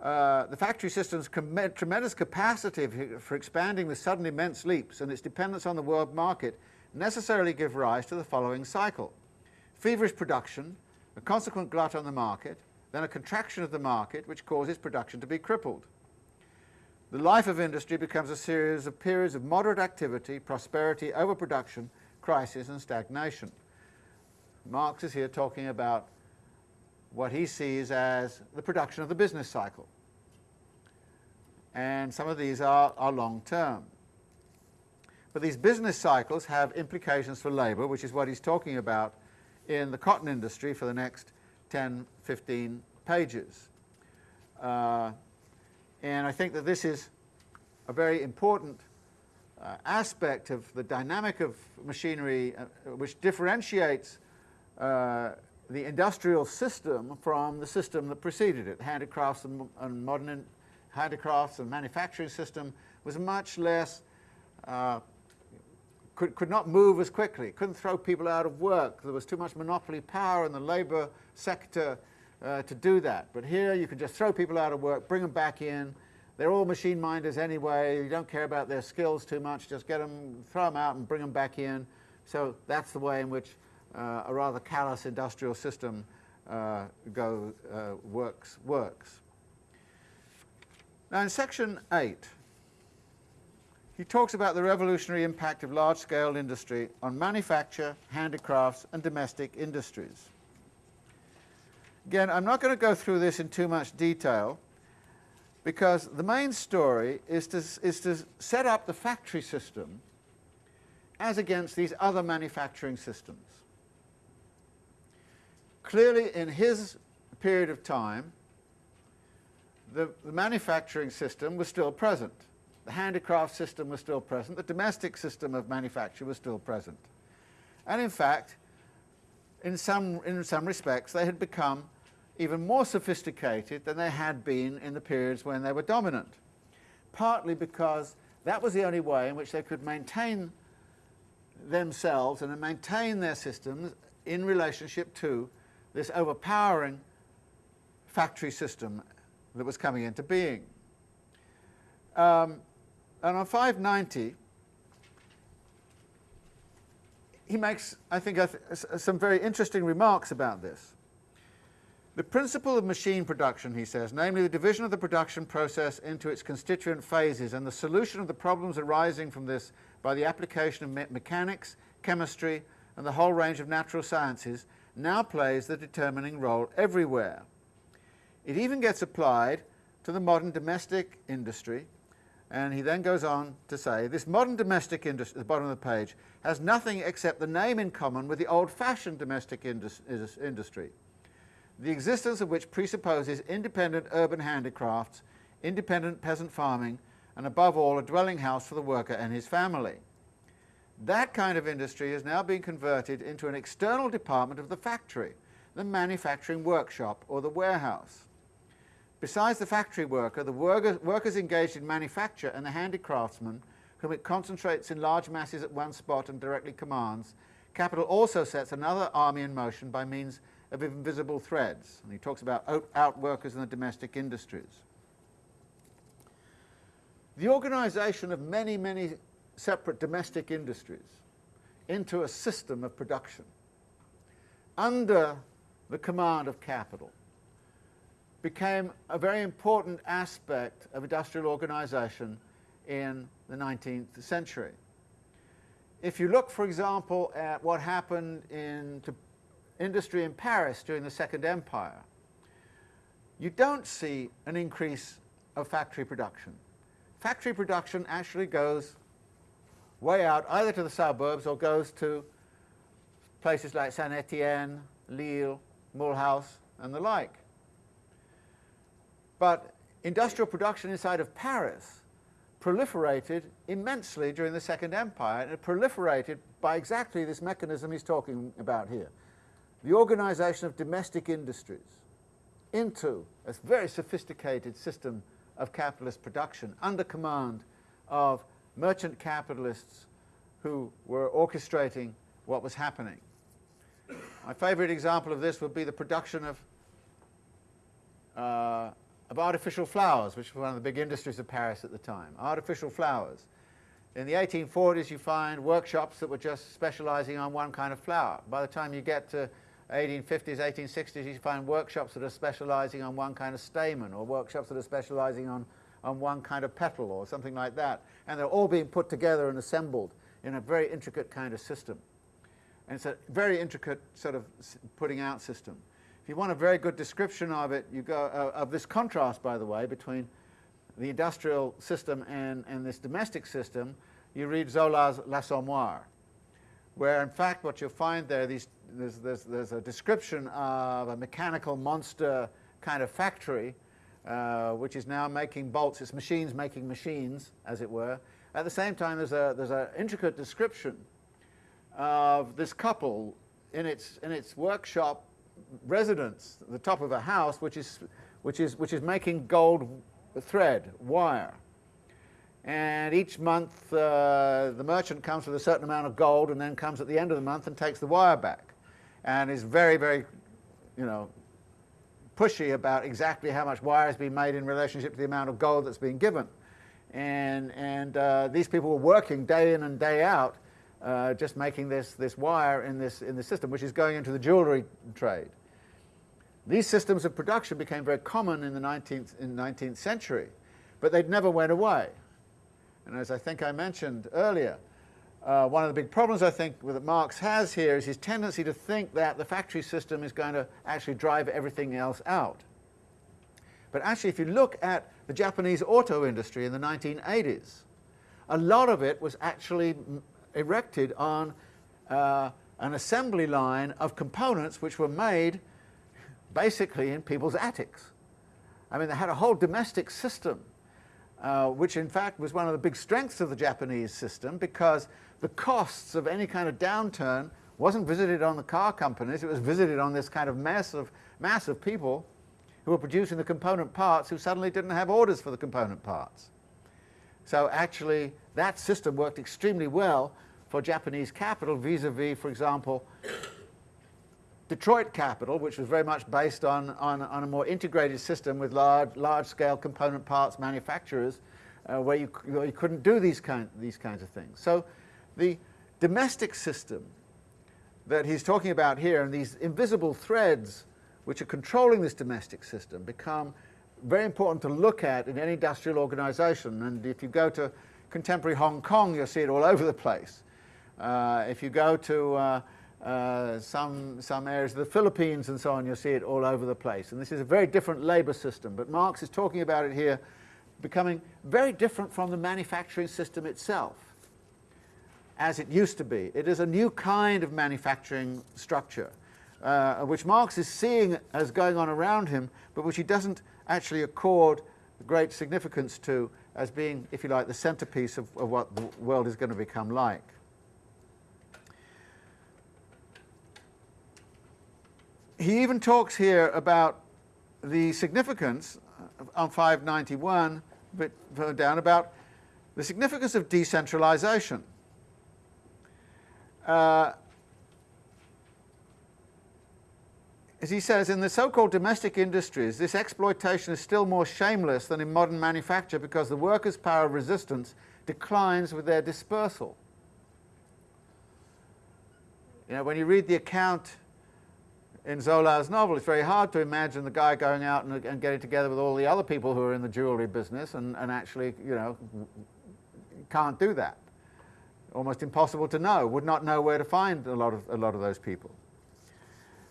S1: uh, the factory system's tremendous capacity for expanding with sudden immense leaps and its dependence on the world market necessarily give rise to the following cycle. Feverish production, a consequent glut on the market, then a contraction of the market which causes production to be crippled. The life of industry becomes a series of periods of moderate activity, prosperity, overproduction, crisis and stagnation. Marx is here talking about what he sees as the production of the business cycle. And some of these are, are long-term. But these business cycles have implications for labour, which is what he's talking about in the cotton industry for the next 10, 15 pages. Uh, and I think that this is a very important uh, aspect of the dynamic of machinery uh, which differentiates uh, the industrial system from the system that preceded it. Handicrafts and, and modern handicrafts and manufacturing system was much less, uh, could, could not move as quickly, couldn't throw people out of work. There was too much monopoly power in the labour sector uh, to do that. But here you can just throw people out of work, bring them back in. They're all machine minders anyway. You don't care about their skills too much. Just get them, throw them out and bring them back in. So that's the way in which uh, a rather callous industrial system uh, go, uh, works, works. Now in section 8, he talks about the revolutionary impact of large-scale industry on manufacture, handicrafts and domestic industries. Again, I'm not going to go through this in too much detail because the main story is to, is to set up the factory system as against these other manufacturing systems. Clearly, in his period of time, the, the manufacturing system was still present. The handicraft system was still present. The domestic system of manufacture was still present. And in fact, in some, in some respects, they had become even more sophisticated than they had been in the periods when they were dominant, partly because that was the only way in which they could maintain themselves and maintain their systems in relationship to this overpowering factory system that was coming into being. Um, and on 590, he makes, I think, some very interesting remarks about this. The principle of machine production, he says, namely the division of the production process into its constituent phases and the solution of the problems arising from this by the application of me mechanics, chemistry, and the whole range of natural sciences, now plays the determining role everywhere. It even gets applied to the modern domestic industry, and he then goes on to say, this modern domestic industry, at the bottom of the page, has nothing except the name in common with the old-fashioned domestic indus industry the existence of which presupposes independent urban handicrafts, independent peasant farming, and above all a dwelling house for the worker and his family. That kind of industry is now being converted into an external department of the factory, the manufacturing workshop or the warehouse. Besides the factory worker, the worker, workers engaged in manufacture and the handicraftsmen, whom it concentrates in large masses at one spot and directly commands, capital also sets another army in motion by means of invisible threads. And he talks about outworkers in the domestic industries. The organization of many, many separate domestic industries into a system of production under the command of capital became a very important aspect of industrial organization in the 19th century. If you look, for example, at what happened in, to industry in Paris during the Second Empire, you don't see an increase of factory production. Factory production actually goes way out either to the suburbs or goes to places like Saint-Étienne, Lille, Mulhouse and the like. But industrial production inside of Paris proliferated immensely during the Second Empire and it proliferated by exactly this mechanism he's talking about here the organization of domestic industries into a very sophisticated system of capitalist production under command of merchant capitalists who were orchestrating what was happening. My favorite example of this would be the production of, uh, of artificial flowers, which was one of the big industries of Paris at the time. Artificial flowers. In the 1840s, you find workshops that were just specializing on one kind of flower. By the time you get to 1850s, 1860s, you find workshops that are specializing on one kind of stamen or workshops that are specializing on, on one kind of petal or something like that. And they're all being put together and assembled in a very intricate kind of system. And it's a very intricate sort of putting out system. If you want a very good description of it, you go, uh, of this contrast, by the way, between the industrial system and, and this domestic system, you read Zola's L'Assommoir, where in fact what you'll find there, these there's, there's, there's a description of a mechanical monster kind of factory uh, which is now making bolts. It's machines making machines, as it were. at the same time there's a there's an intricate description of this couple in its in its workshop residence, the top of a house, which is which is which is making gold thread wire. And each month uh, the merchant comes with a certain amount of gold and then comes at the end of the month and takes the wire back, and is very very, you know, pushy about exactly how much wire has been made in relationship to the amount of gold that's been given. And, and uh, these people were working day in and day out uh, just making this, this wire in this, in this system, which is going into the jewelry trade. These systems of production became very common in the 19th, in 19th century, but they never went away. And as I think I mentioned earlier, uh, one of the big problems I think that Marx has here is his tendency to think that the factory system is going to actually drive everything else out. But actually, if you look at the Japanese auto industry in the 1980s, a lot of it was actually erected on uh, an assembly line of components which were made basically in people's attics. I mean, they had a whole domestic system, uh, which in fact was one of the big strengths of the Japanese system because the costs of any kind of downturn wasn't visited on the car companies, it was visited on this kind of mass of, mass of people who were producing the component parts who suddenly didn't have orders for the component parts. So actually that system worked extremely well for Japanese capital vis-a-vis, -vis, for example, Detroit capital, which was very much based on, on, on a more integrated system with large, large-scale component parts manufacturers uh, where, you, where you couldn't do these, kind, these kinds of things. So the domestic system that he's talking about here and these invisible threads which are controlling this domestic system become very important to look at in any industrial organization. And if you go to contemporary Hong Kong, you'll see it all over the place. Uh, if you go to uh, uh, some, some areas of the Philippines and so on, you'll see it all over the place. And this is a very different labor system, but Marx is talking about it here becoming very different from the manufacturing system itself as it used to be. It is a new kind of manufacturing structure, uh, which Marx is seeing as going on around him, but which he doesn't actually accord great significance to as being, if you like, the centerpiece of, of what the world is going to become like. He even talks here about the significance on 591, a bit further down, about the significance of decentralization. Uh, as he says, in the so-called domestic industries, this exploitation is still more shameless than in modern manufacture because the workers' power of resistance declines with their dispersal. You know, when you read the account in Zola's novel, it's very hard to imagine the guy going out and, and, getting together with all the other people who are in the jewelry business and, and actually, you know, can't do that almost impossible to know, would not know where to find a lot of, a lot of those people.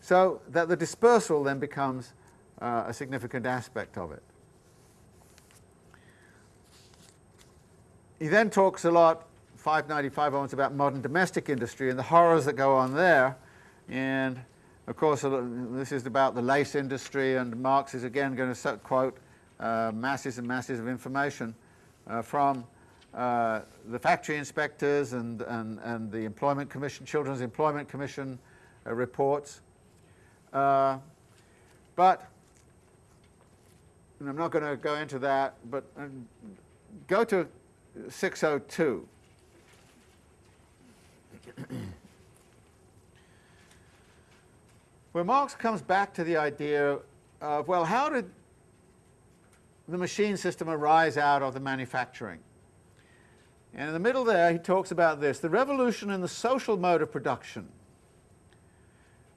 S1: So that the dispersal then becomes uh, a significant aspect of it. He then talks a lot, 595 onwards, about modern domestic industry and the horrors that go on there. And of course, this is about the lace industry, and Marx is again going to quote uh, masses and masses of information uh, from uh, the factory inspectors and, and, and the Employment Commission, Children's Employment Commission uh, reports. Uh, but, I'm not going to go into that, but um, go to 602. [coughs] where Marx comes back to the idea of, well, how did the machine system arise out of the manufacturing? And in the middle there, he talks about this, the revolution in the social mode of production,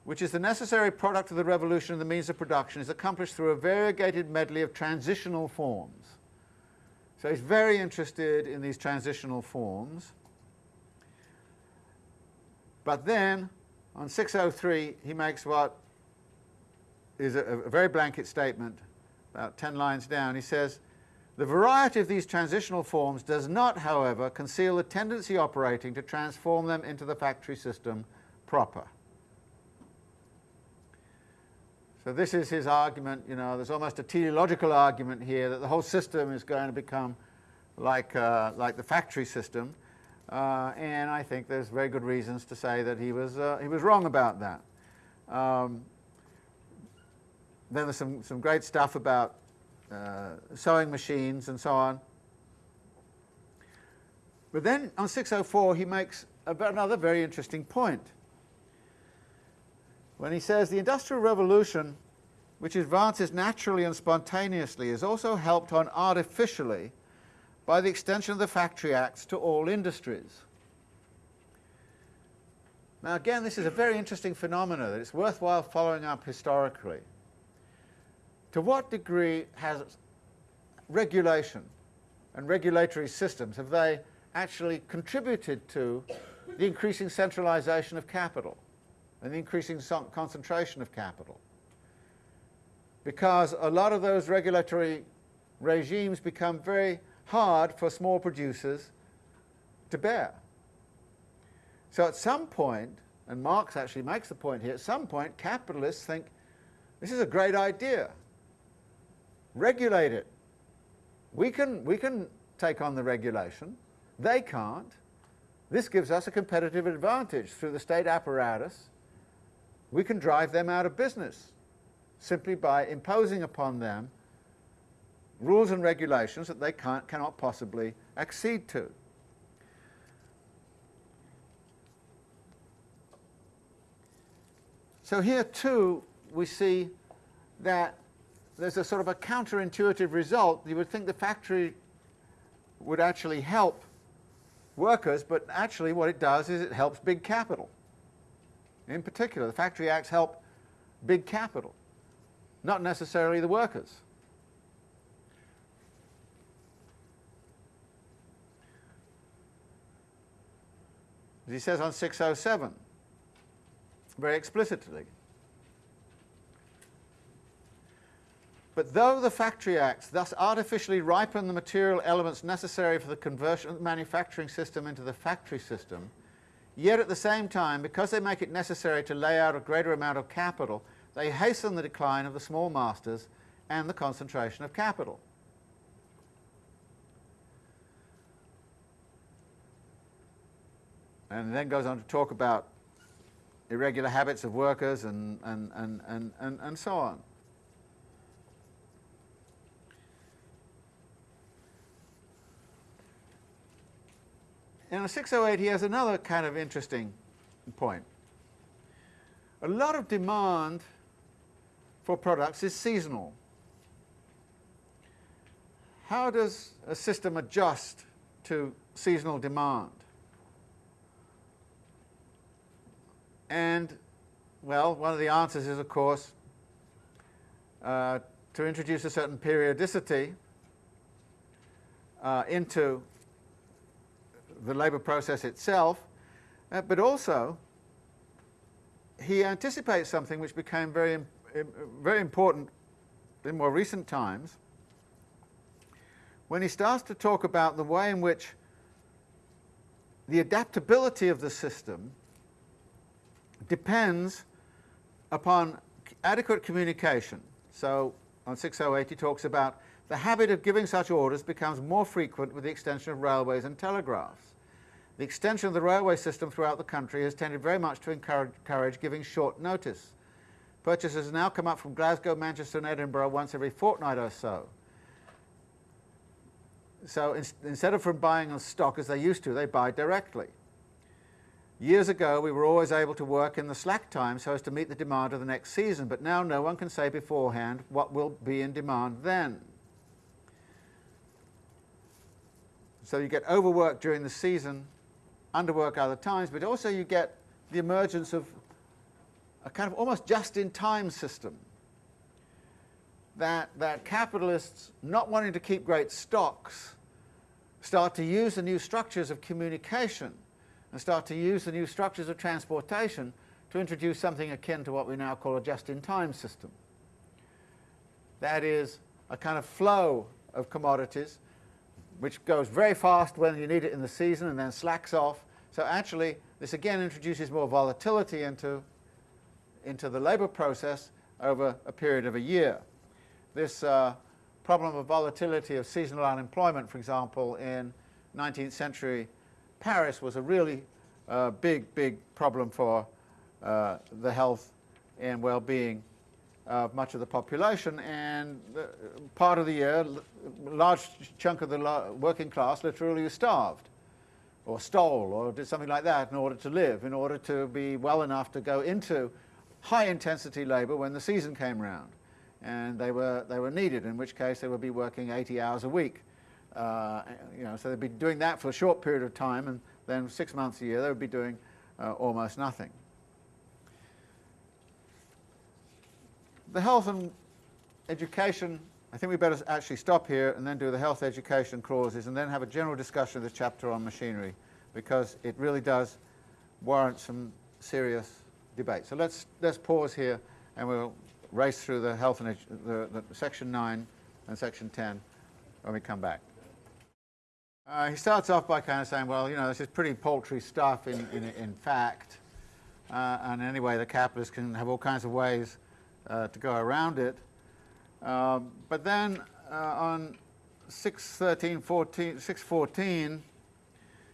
S1: which is the necessary product of the revolution in the means of production, is accomplished through a variegated medley of transitional forms. So he's very interested in these transitional forms. But then, on 603, he makes what is a, a very blanket statement, about 10 lines down. He says, the variety of these transitional forms does not, however, conceal the tendency operating to transform them into the factory system proper. So this is his argument, you know, there's almost a teleological argument here that the whole system is going to become like, uh, like the factory system, uh, and I think there's very good reasons to say that he was, uh, he was wrong about that. Um, then there's some, some great stuff about uh, sewing machines and so on. But then on 604 he makes another very interesting point. When he says the Industrial Revolution, which advances naturally and spontaneously, is also helped on artificially by the extension of the Factory Acts to all industries. Now again, this is a very interesting phenomenon that it's worthwhile following up historically. To what degree has regulation and regulatory systems, have they actually contributed to the increasing centralization of capital and the increasing concentration of capital? Because a lot of those regulatory regimes become very hard for small producers to bear. So at some point, and Marx actually makes the point here, at some point capitalists think this is a great idea. Regulate it. We can, we can take on the regulation. They can't. This gives us a competitive advantage through the state apparatus. We can drive them out of business simply by imposing upon them rules and regulations that they can't, cannot possibly accede to. So here too we see that there's a sort of a counterintuitive result. You would think the factory would actually help workers, but actually what it does is it helps big capital. In particular, the Factory Acts help big capital, not necessarily the workers. As he says on 607, very explicitly. But though the Factory Acts thus artificially ripen the material elements necessary for the conversion of the manufacturing system into the factory system, yet at the same time, because they make it necessary to lay out a greater amount of capital, they hasten the decline of the small masters and the concentration of capital. And then goes on to talk about irregular habits of workers and, and, and, and, and, and so on. In 608 he has another kind of interesting point. A lot of demand for products is seasonal. How does a system adjust to seasonal demand? And, well, one of the answers is, of course, uh, to introduce a certain periodicity uh, into the labour process itself, uh, but also he anticipates something which became very, very important in more recent times when he starts to talk about the way in which the adaptability of the system depends upon adequate communication. So on 608 he talks about the habit of giving such orders becomes more frequent with the extension of railways and telegraphs. The extension of the railway system throughout the country has tended very much to encourage giving short notice. Purchases now come up from Glasgow, Manchester and Edinburgh once every fortnight or so. So in, instead of from buying on stock as they used to, they buy directly. Years ago, we were always able to work in the slack time so as to meet the demand of the next season, but now no one can say beforehand what will be in demand then. So you get overworked during the season, underwork other times, but also you get the emergence of a kind of almost just-in-time system that, that capitalists, not wanting to keep great stocks, start to use the new structures of communication and start to use the new structures of transportation to introduce something akin to what we now call a just-in-time system. That is a kind of flow of commodities which goes very fast when you need it in the season and then slacks off. So actually this again introduces more volatility into, into the labour process over a period of a year. This uh, problem of volatility of seasonal unemployment, for example, in 19th century Paris was a really uh, big, big problem for uh, the health and well-being of much of the population, and part of the year, a large chunk of the working class literally starved, or stole, or did something like that in order to live, in order to be well enough to go into high-intensity labour when the season came round. And they were, they were needed, in which case they would be working 80 hours a week. Uh, you know, so they'd be doing that for a short period of time, and then six months a year they would be doing uh, almost nothing. The health and education, I think we better actually stop here and then do the health education clauses and then have a general discussion of the chapter on machinery because it really does warrant some serious debate. So let's, let's pause here and we'll race through the health and the, the section 9 and section 10 when we come back. Uh, he starts off by kind of saying, well, you know, this is pretty paltry stuff in, in, in fact, uh, and anyway, the capitalists can have all kinds of ways uh, to go around it. Um, but then uh, on 613, 14, 614,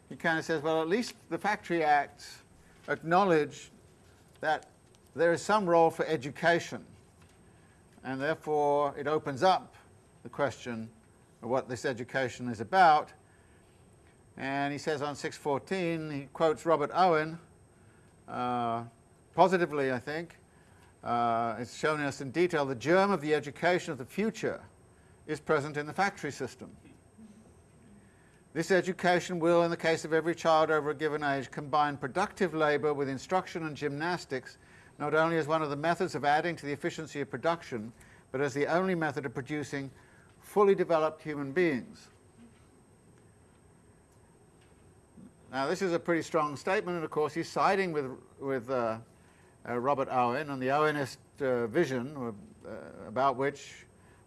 S1: he kind of says, well, at least the Factory Acts acknowledge that there is some role for education, and therefore it opens up the question of what this education is about. And he says on 614, he quotes Robert Owen, uh, positively, I think, uh, it's shown us in detail the germ of the education of the future is present in the factory system. This education will, in the case of every child over a given age, combine productive labour with instruction and gymnastics, not only as one of the methods of adding to the efficiency of production, but as the only method of producing fully developed human beings. Now this is a pretty strong statement, and of course he's siding with, with uh, Robert Owen and the Owenist uh, vision uh, about which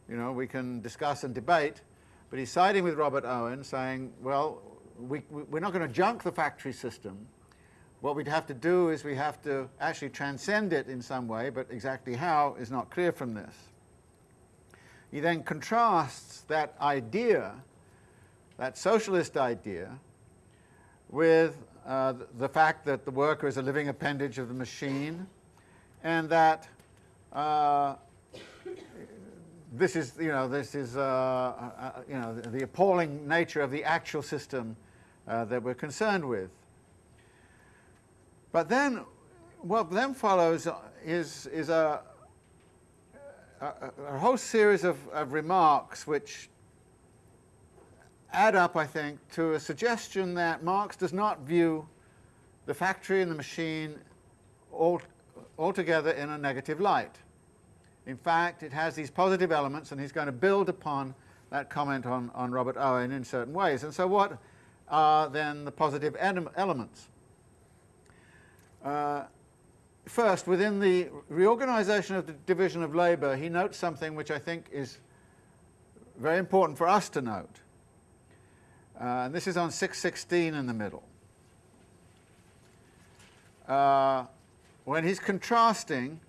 S1: you know, we can discuss and debate, but he's siding with Robert Owen saying, well, we, we're not going to junk the factory system. What we'd have to do is we have to actually transcend it in some way, but exactly how is not clear from this. He then contrasts that idea, that socialist idea, with uh, the fact that the worker is a living appendage of the machine, and that uh, this is, you know, this is, uh, uh, you know, the, the, appalling nature of the actual system uh, that we're concerned with. But then, what then follows is, is a, a, a whole series of, of remarks which add up, I think, to a suggestion that Marx does not view the factory and the machine all, altogether in a negative light. In fact, it has these positive elements, and he's going to build upon that comment on, on Robert Owen in certain ways. And so what are then the positive elements? Uh, first, within the reorganization of the division of labour, he notes something which I think is very important for us to note. Uh, and this is on 616 in the middle. Uh, when he's contrasting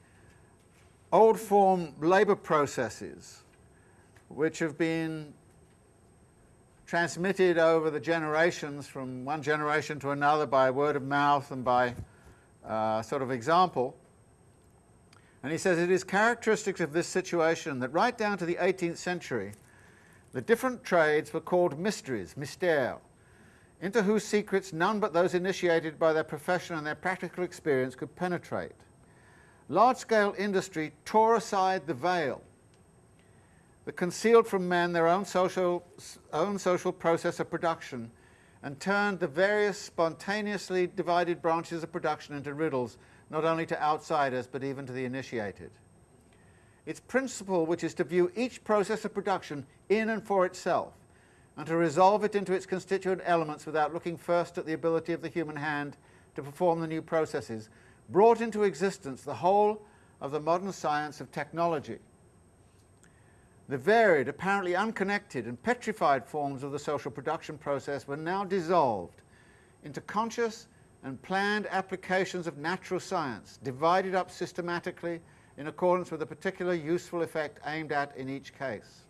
S1: old form labour processes which have been transmitted over the generations from one generation to another by word of mouth and by uh, sort of example. And he says it is characteristic of this situation that right down to the 18th century the different trades were called mysteries, mystères, into whose secrets none but those initiated by their profession and their practical experience could penetrate. Large-scale industry tore aside the veil that concealed from men their own social, own social process of production and turned the various spontaneously divided branches of production into riddles, not only to outsiders but even to the initiated. Its principle, which is to view each process of production in and for itself, and to resolve it into its constituent elements without looking first at the ability of the human hand to perform the new processes, brought into existence the whole of the modern science of technology. The varied, apparently unconnected and petrified forms of the social production process were now dissolved into conscious and planned applications of natural science, divided up systematically in accordance with a particular useful effect aimed at in each case.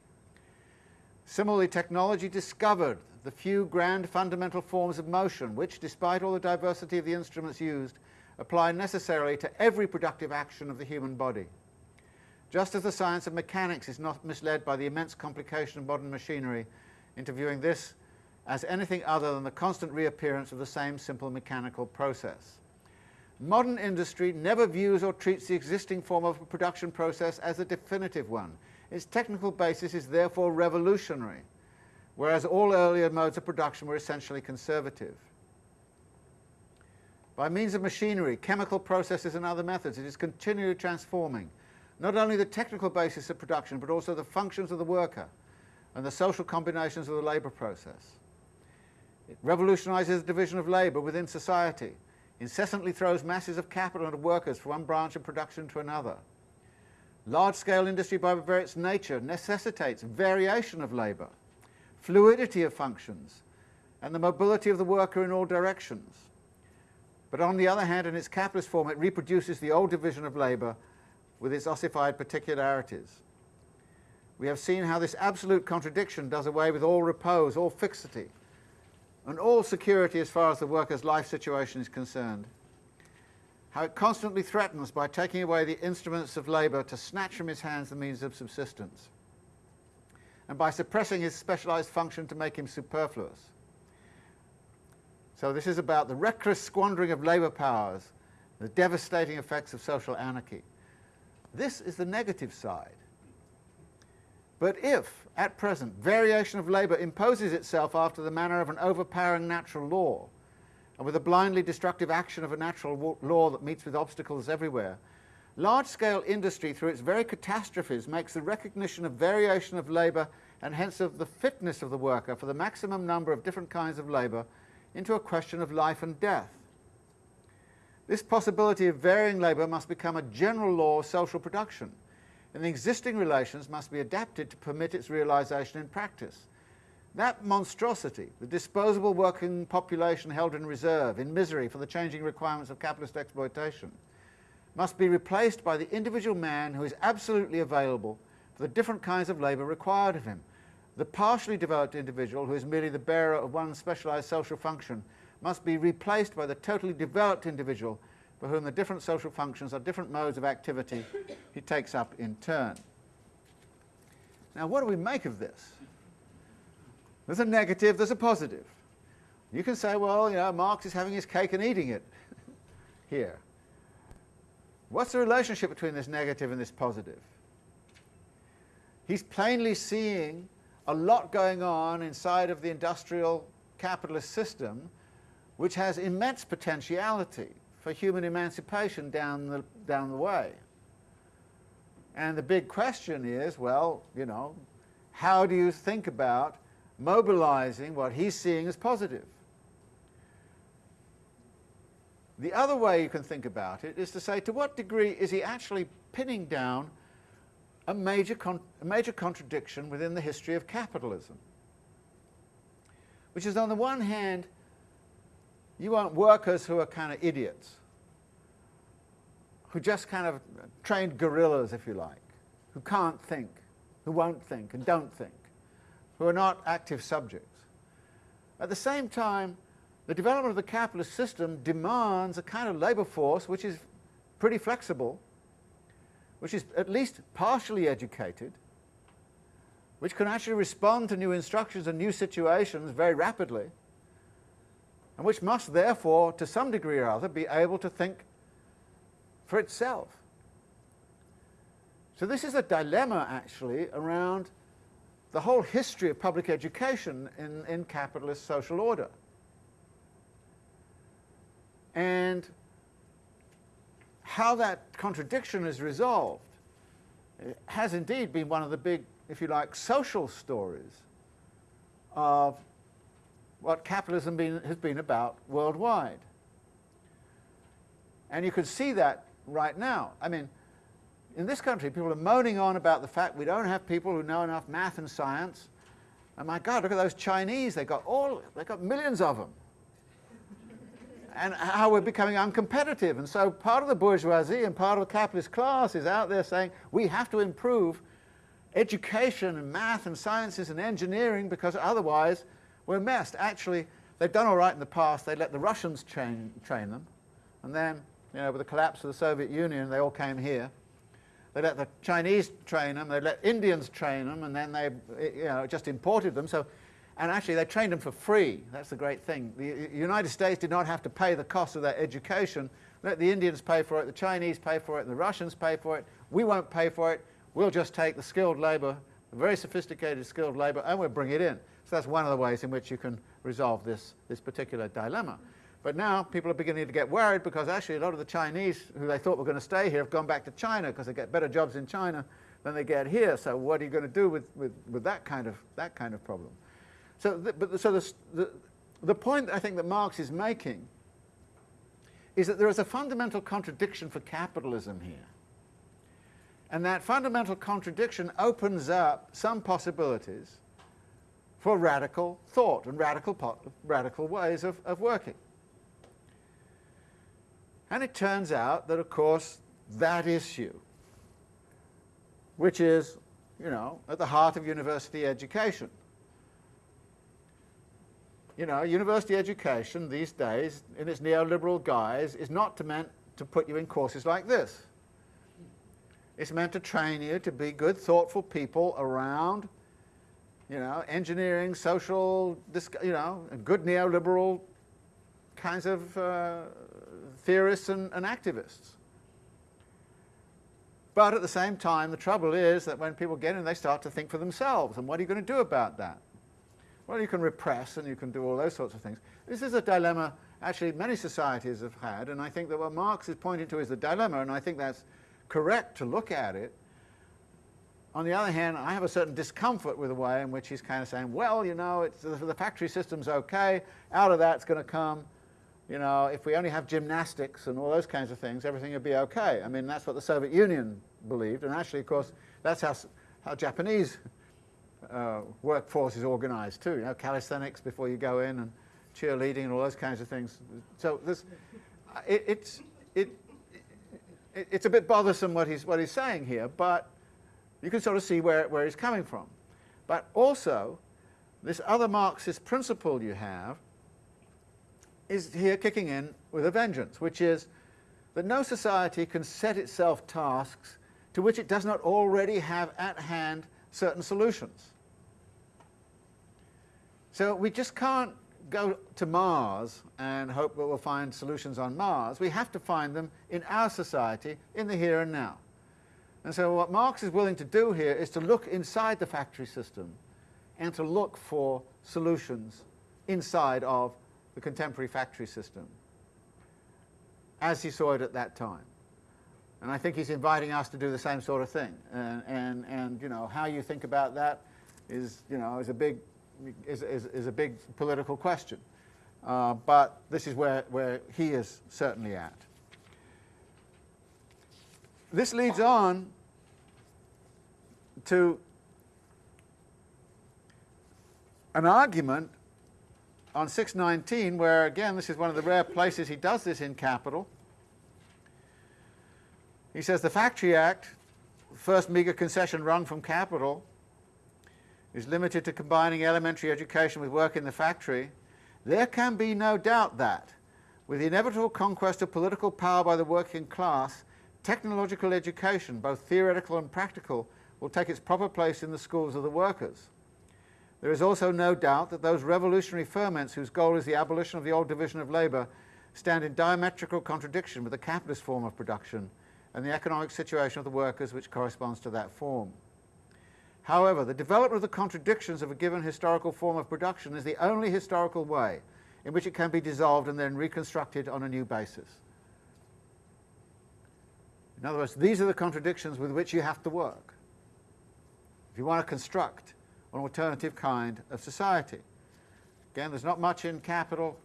S1: Similarly, technology discovered the few grand fundamental forms of motion which, despite all the diversity of the instruments used, apply necessarily to every productive action of the human body. Just as the science of mechanics is not misled by the immense complication of modern machinery into viewing this as anything other than the constant reappearance of the same simple mechanical process. Modern industry never views or treats the existing form of production process as a definitive one. Its technical basis is therefore revolutionary, whereas all earlier modes of production were essentially conservative. By means of machinery, chemical processes and other methods, it is continually transforming not only the technical basis of production, but also the functions of the worker and the social combinations of the labour process. It revolutionises the division of labour within society, incessantly throws masses of capital and of workers from one branch of production to another. Large-scale industry by its nature necessitates variation of labour, fluidity of functions, and the mobility of the worker in all directions. But on the other hand, in its capitalist form, it reproduces the old division of labour with its ossified particularities. We have seen how this absolute contradiction does away with all repose, all fixity, and all security as far as the worker's life situation is concerned. How it constantly threatens by taking away the instruments of labour to snatch from his hands the means of subsistence, and by suppressing his specialised function to make him superfluous. So this is about the reckless squandering of labour powers, the devastating effects of social anarchy. This is the negative side. But if, at present, variation of labour imposes itself after the manner of an overpowering natural law, and with a blindly destructive action of a natural law that meets with obstacles everywhere, large-scale industry, through its very catastrophes, makes the recognition of variation of labour and hence of the fitness of the worker for the maximum number of different kinds of labour into a question of life and death. This possibility of varying labour must become a general law of social production, and the existing relations must be adapted to permit its realisation in practice. That monstrosity, the disposable working population held in reserve, in misery for the changing requirements of capitalist exploitation, must be replaced by the individual man who is absolutely available for the different kinds of labour required of him. The partially developed individual, who is merely the bearer of one specialised social function, must be replaced by the totally developed individual for whom the different social functions are different modes of activity [coughs] he takes up in turn. Now what do we make of this? There's a negative, there's a positive. You can say, well, you know, Marx is having his cake and eating it [laughs] here. What's the relationship between this negative and this positive? He's plainly seeing a lot going on inside of the industrial capitalist system which has immense potentiality for human emancipation down the, down the way. And the big question is, well, you know, how do you think about mobilizing what he's seeing as positive? The other way you can think about it is to say, to what degree is he actually pinning down a major, a major contradiction within the history of capitalism? Which is, on the one hand, you want workers who are kind of idiots, who just kind of trained gorillas, if you like, who can't think, who won't think and don't think, who are not active subjects. At the same time, the development of the capitalist system demands a kind of labour force which is pretty flexible, which is at least partially educated, which can actually respond to new instructions and new situations very rapidly, and which must therefore, to some degree or other, be able to think for itself. So this is a dilemma, actually, around the whole history of public education in, in capitalist social order. And how that contradiction is resolved has indeed been one of the big, if you like, social stories of what capitalism been, has been about worldwide. And you can see that right now. I mean, in this country, people are moaning on about the fact we don't have people who know enough math and science. And my God, look at those Chinese. They got all, they got millions of them. and how we're becoming uncompetitive. And so part of the bourgeoisie and part of the capitalist class is out there saying we have to improve education and math and sciences and engineering because otherwise we're messed. Actually, they've done all right in the past. They let the Russians train, train them. And then, you know, with the collapse of the Soviet Union, they all came here. They let the Chinese train them. They let Indians train them. And then they, you know, just imported them. So, and actually, they trained them for free. That's the great thing. The United States did not have to pay the cost of their education. Let the Indians pay for it, the Chinese pay for it, the Russians pay for it. We won't pay for it. We'll just take the skilled labour, the very sophisticated skilled labour, and we'll bring it in. So that's one of the ways in which you can resolve this, this particular dilemma. But now people are beginning to get worried because actually a lot of the Chinese who they thought were going to stay here have gone back to China because they get better jobs in China than they get here. So what are you going to do with, with, with that, kind of, that kind of problem? So, the, but the, so the, the, the point I think that Marx is making is that there is a fundamental contradiction for capitalism here. And that fundamental contradiction opens up some possibilities for radical thought and radical, radical ways of, of working. And it turns out that, of course, that issue, which is, you know, at the heart of university education. You know, university education these days, in its neoliberal guise, is not meant to put you in courses like this. It's meant to train you to be good, thoughtful people around, you know, engineering, social, you know, good neoliberal kinds of uh, theorists and, and activists. But at the same time, the trouble is that when people get in, they start to think for themselves. And what are you going to do about that? Well, you can repress and you can do all those sorts of things. This is a dilemma actually many societies have had, and I think that what Marx is pointing to is the dilemma, and I think that's correct to look at it. On the other hand, I have a certain discomfort with the way in which he's kind of saying, well, you know, the factory system's okay, out of that's going to come, you know, if we only have gymnastics and all those kinds of things, everything would be okay. I mean, that's what the Soviet Union believed, and actually, of course, that's how, how Japanese uh, workforce is organized too, you know, calisthenics before you go in and cheerleading and all those kinds of things. So this, it, it's, it, it's a bit bothersome what he's, what he's saying here, but you can sort of see where, where he's coming from. But also, this other Marxist principle you have is here kicking in with a vengeance, which is that no society can set itself tasks to which it does not already have at hand certain solutions. So we just can't go to Mars and hope that we'll find solutions on Mars. We have to find them in our society, in the here and now. And so what Marx is willing to do here is to look inside the factory system and to look for solutions inside of the contemporary factory system as he saw it at that time. And I think he's inviting us to do the same sort of thing. And, and, and you know, how you think about that is, you know, is a big is, is, is a big political question. Uh, but this is where, where he is certainly at. This leads on to an argument on 619 where again this is one of the rare places he does this in capital. He says the Factory Act, first meagre concession wrung from capital, is limited to combining elementary education with work in the factory, there can be no doubt that, with the inevitable conquest of political power by the working class, technological education, both theoretical and practical, will take its proper place in the schools of the workers. There is also no doubt that those revolutionary ferments whose goal is the abolition of the old division of labour stand in diametrical contradiction with the capitalist form of production and the economic situation of the workers which corresponds to that form. However, the development of the contradictions of a given historical form of production is the only historical way in which it can be dissolved and then reconstructed on a new basis. In other words, these are the contradictions with which you have to work if you want to construct an alternative kind of society. Again, there's not much in Capital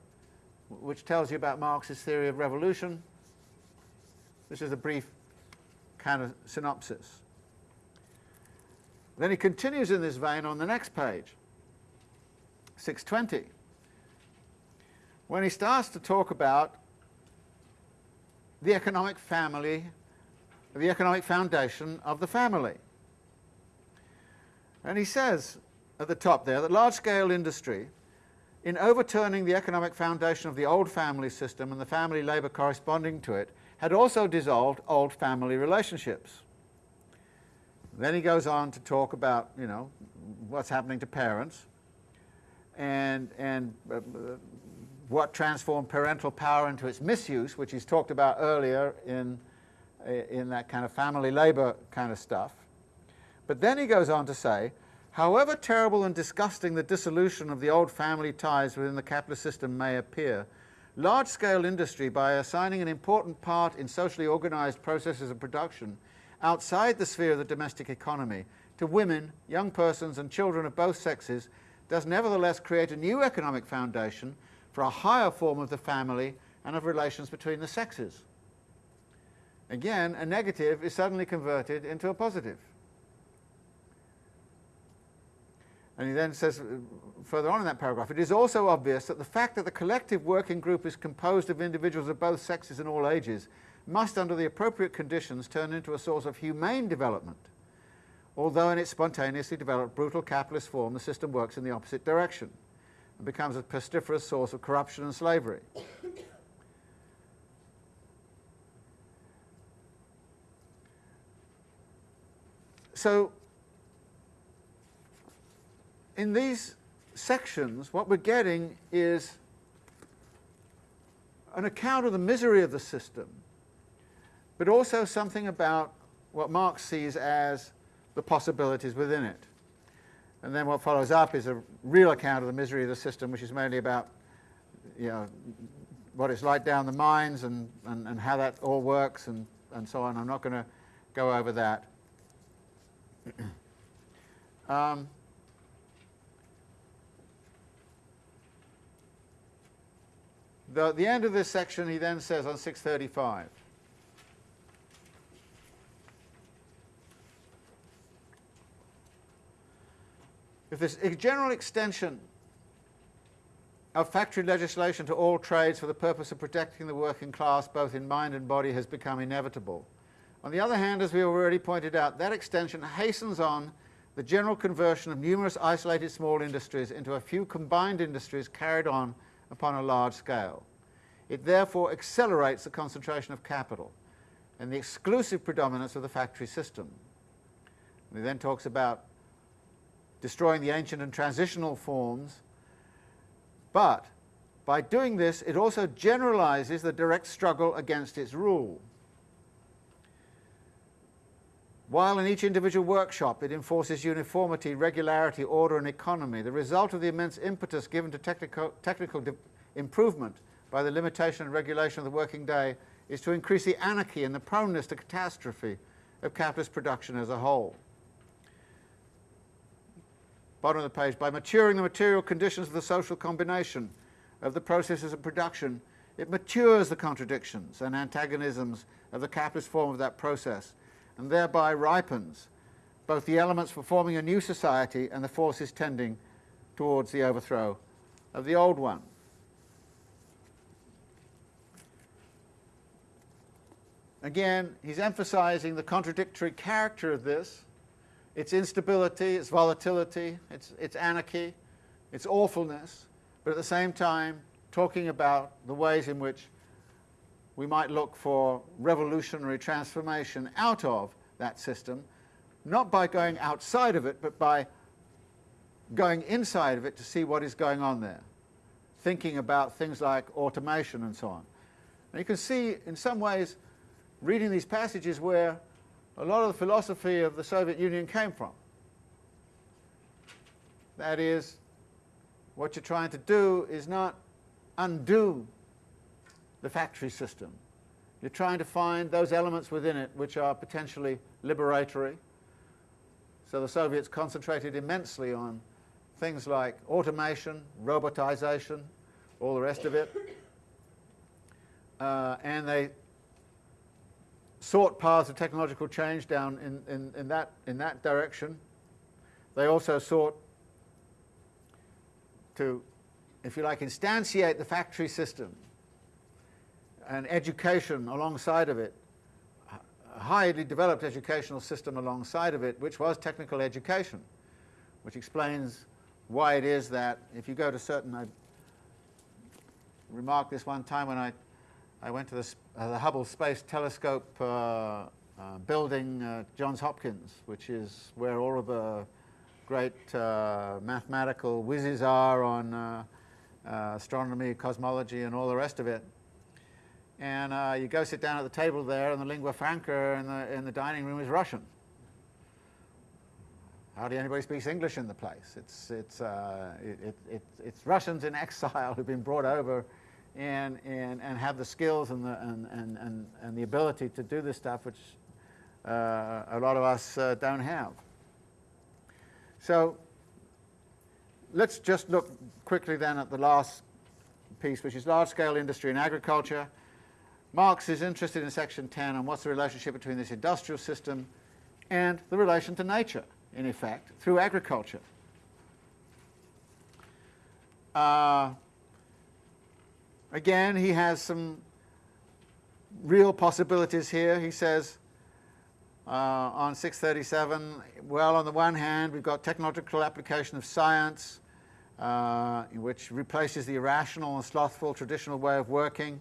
S1: which tells you about Marx's theory of revolution. This is a brief kind of synopsis. Then he continues in this vein on the next page, 620, when he starts to talk about the economic family, the economic foundation of the family. And he says at the top there that large-scale industry, in overturning the economic foundation of the old family system and the family labour corresponding to it, had also dissolved old family relationships. Then he goes on to talk about, you know, what's happening to parents and, and uh, what transformed parental power into its misuse, which he's talked about earlier in, in that kind of family labour kind of stuff. But then he goes on to say, however terrible and disgusting the dissolution of the old family ties within the capitalist system may appear, large-scale industry, by assigning an important part in socially organised processes of production outside the sphere of the domestic economy to women, young persons and children of both sexes, does nevertheless create a new economic foundation for a higher form of the family and of relations between the sexes. Again, a negative is suddenly converted into a positive. And he then says, uh, further on in that paragraph, it is also obvious that the fact that the collective working group is composed of individuals of both sexes and all ages must, under the appropriate conditions, turn into a source of humane development. Although in its spontaneously developed brutal capitalist form, the system works in the opposite direction and becomes a pestiferous source of corruption and slavery. So in these sections, what we're getting is an account of the misery of the system, but also something about what Marx sees as the possibilities within it. And then what follows up is a real account of the misery of the system, which is mainly about you know, what it's like down the mines and, and, and how that all works and, and so on. I'm not going to go over that. [clears throat] um, The, the end of this section, he then says on 635, if this general extension of factory legislation to all trades for the purpose of protecting the working class both in mind and body has become inevitable. On the other hand, as we already pointed out, that extension hastens on the general conversion of numerous isolated small industries into a few combined industries carried on upon a large scale. It therefore accelerates the concentration of capital and the exclusive predominance of the factory system. And he then talks about destroying the ancient and transitional forms, but by doing this it also generalizes the direct struggle against its rule. While in each individual workshop it enforces uniformity, regularity, order and economy, the result of the immense impetus given to technical, technical improvement by the limitation and regulation of the working day is to increase the anarchy and the proneness to catastrophe of capitalist production as a whole. Bottom of the page, by maturing the material conditions of the social combination of the processes of production, it matures the contradictions and antagonisms of the capitalist form of that process and thereby ripens both the elements for forming a new society and the forces tending towards the overthrow of the old one. Again, he's emphasizing the contradictory character of this, its instability, its volatility, its, its anarchy, its awfulness, but at the same time talking about the ways in which we might look for revolutionary transformation out of that system, not by going outside of it, but by going inside of it to see what is going on there, thinking about things like automation and so on. And you can see, in some ways, reading these passages where a lot of the philosophy of the Soviet Union came from. That is, what you're trying to do is not undo the factory system. You're trying to find those elements within it which are potentially liberatory. So the Soviets concentrated immensely on things like automation, robotization, all the rest of it. [coughs] Uh, and they sought paths of technological change down in, in, in, that, in that direction. They also sought to, if you like, instantiate the factory system and education alongside of it, a highly developed educational system alongside of it, which was technical education. which explains why it is that if you go to certain, I remarked this one time when I, I went to the, uh, the Hubble Space Telescope uh, uh, building at Johns Hopkins, which is where all of the great uh, mathematical whizzes are on uh, uh, astronomy, cosmology, and all the rest of it. And you go sit down at the table there, and the lingua franca in the, in the dining room is Russian hardly anybody speaks English in the place. It's, it's, uh, it, it, it's Russians in [laughs] exile who've been brought over and, and, and have the skills and the, and, and, and, and the ability to do this stuff, which uh, a lot of us uh, don't have. So let's just look quickly then at the last piece, which is large-scale industry and agriculture. Marx is interested in section 10 on what's the relationship between this industrial system and the relation to nature in effect, through agriculture. Uh, again, he has some real possibilities here. He says uh, on 637, well, on the one hand, we've got technological application of science, uh, which replaces the irrational and slothful traditional way of working.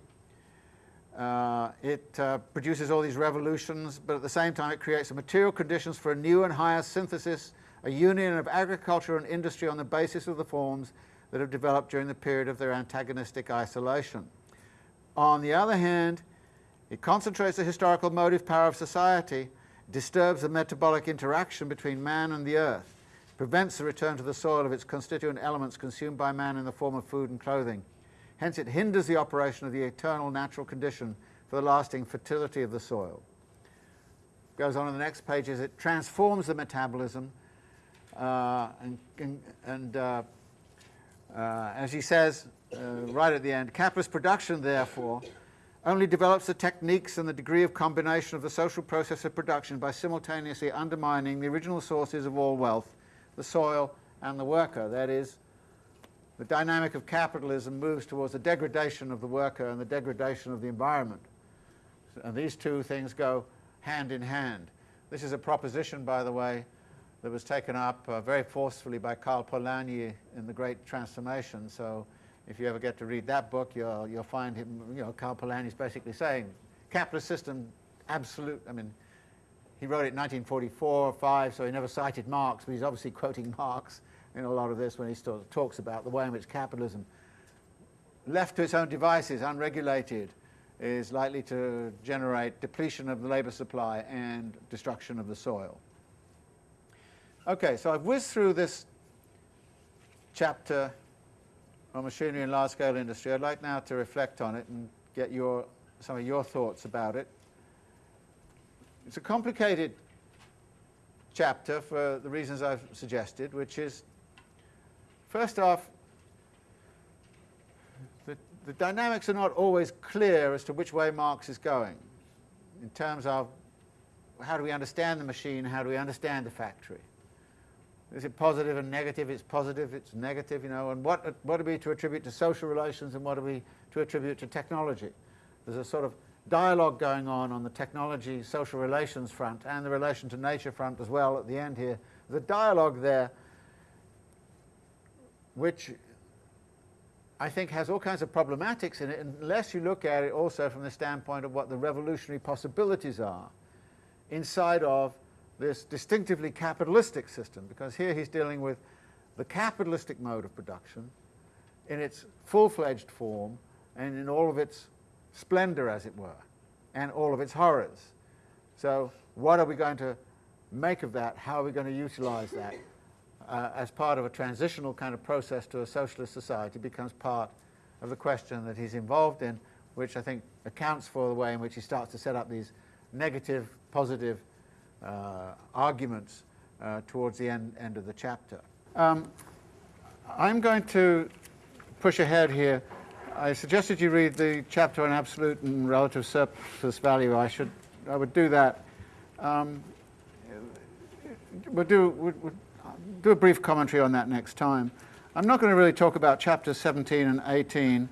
S1: Uh, it uh, produces all these revolutions, but at the same time it creates the material conditions for a new and higher synthesis, a union of agriculture and industry on the basis of the forms that have developed during the period of their antagonistic isolation. On the other hand, it concentrates the historical motive power of society, disturbs the metabolic interaction between man and the earth, prevents the return to the soil of its constituent elements consumed by man in the form of food and clothing, Hence it hinders the operation of the eternal natural condition for the lasting fertility of the soil. Goes on in the next page as it transforms the metabolism uh, and, and, and uh, uh, as he says uh, right at the end, capitalist production therefore only develops the techniques and the degree of combination of the social process of production by simultaneously undermining the original sources of all wealth, the soil and the worker, that is, the dynamic of capitalism moves towards the degradation of the worker and the degradation of the environment. And these two things go hand in hand. This is a proposition, by the way, that was taken up uh, very forcefully by Karl Polanyi in The Great Transformation. So if you ever get to read that book, you'll, you'll find him, you know, Karl Polanyi is basically saying, capitalist system, absolute, I mean, he wrote it in 1944 or 5, so he never cited Marx, but he's obviously quoting [laughs] Marx in a lot of this when he talks about the way in which capitalism, left to its own devices, unregulated, is likely to generate depletion of the labour supply and destruction of the soil. Okay, so I've whizzed through this chapter on machinery and large-scale industry. I'd like now to reflect on it and get your, some of your thoughts about it. It's a complicated chapter for the reasons I've suggested, which is First off, the, the dynamics are not always clear as to which way Marx is going in terms of how do we understand the machine, how do we understand the factory. Is it positive and negative? It's positive, it's negative, you know, and what, what are we to attribute to social relations and what are we to attribute to technology? There's a sort of dialogue going on on the technology social relations front and the relation to nature front as well at the end here. There's a dialogue there which I think has all kinds of problematics in it unless you look at it also from the standpoint of what the revolutionary possibilities are inside of this distinctively capitalistic system, because here he's dealing with the capitalistic mode of production in its full-fledged form and in all of its splendor, as it were, and all of its horrors. So what are we going to make of that? How are we going to utilize that? Uh, as part of a transitional kind of process to a socialist society becomes part of the question that he's involved in, which I think accounts for the way in which he starts to set up these negative, positive uh, arguments uh, towards the end, end of the chapter. Um, I'm going to push ahead here. I suggested you read the chapter on absolute and relative surplus value. I should, I would do that. Um, we'll do, we'll, do a brief commentary on that next time. I'm not going to really talk about chapters 17 and 18.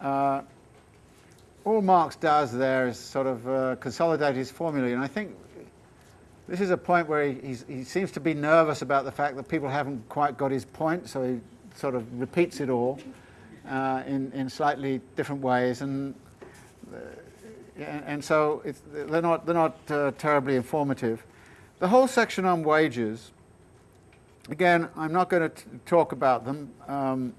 S1: Uh, all Marx does there is sort of uh, consolidate his formulae, and I think this is a point where he, he seems to be nervous about the fact that people haven't quite got his point, so he sort of repeats it all uh, in, in slightly different ways. And, uh, and, so they're not, they're not uh, terribly informative. The whole section on wages, again, I'm not going to talk about them, um,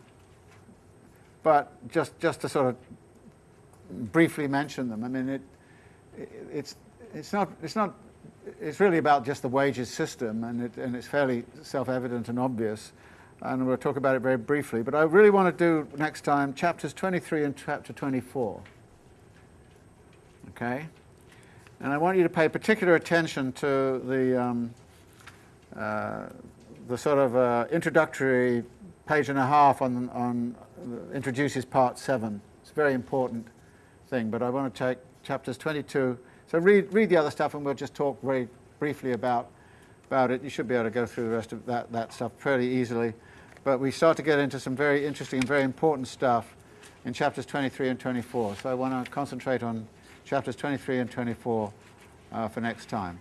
S1: but just, just to sort of briefly mention them. I mean, it, it, it's, it's, not, it's, not, it's really about just the wages system, and, it, and it's fairly self-evident and obvious, and we'll talk about it very briefly. But I really want to do next time chapters 23 and chapter 24. Okay? And I want you to pay particular attention to the, um, uh, the sort of uh, introductory page and a half on, on uh, introduces part seven. It's a very important thing, but I want to take chapters 22. So read, read the other stuff and we'll just talk very briefly about, about it. You should be able to go through the rest of that, that stuff pretty easily. But we start to get into some very interesting and very important stuff in chapters 23 and 24. So I want to concentrate on chapters 23 and 24 uh, for next time.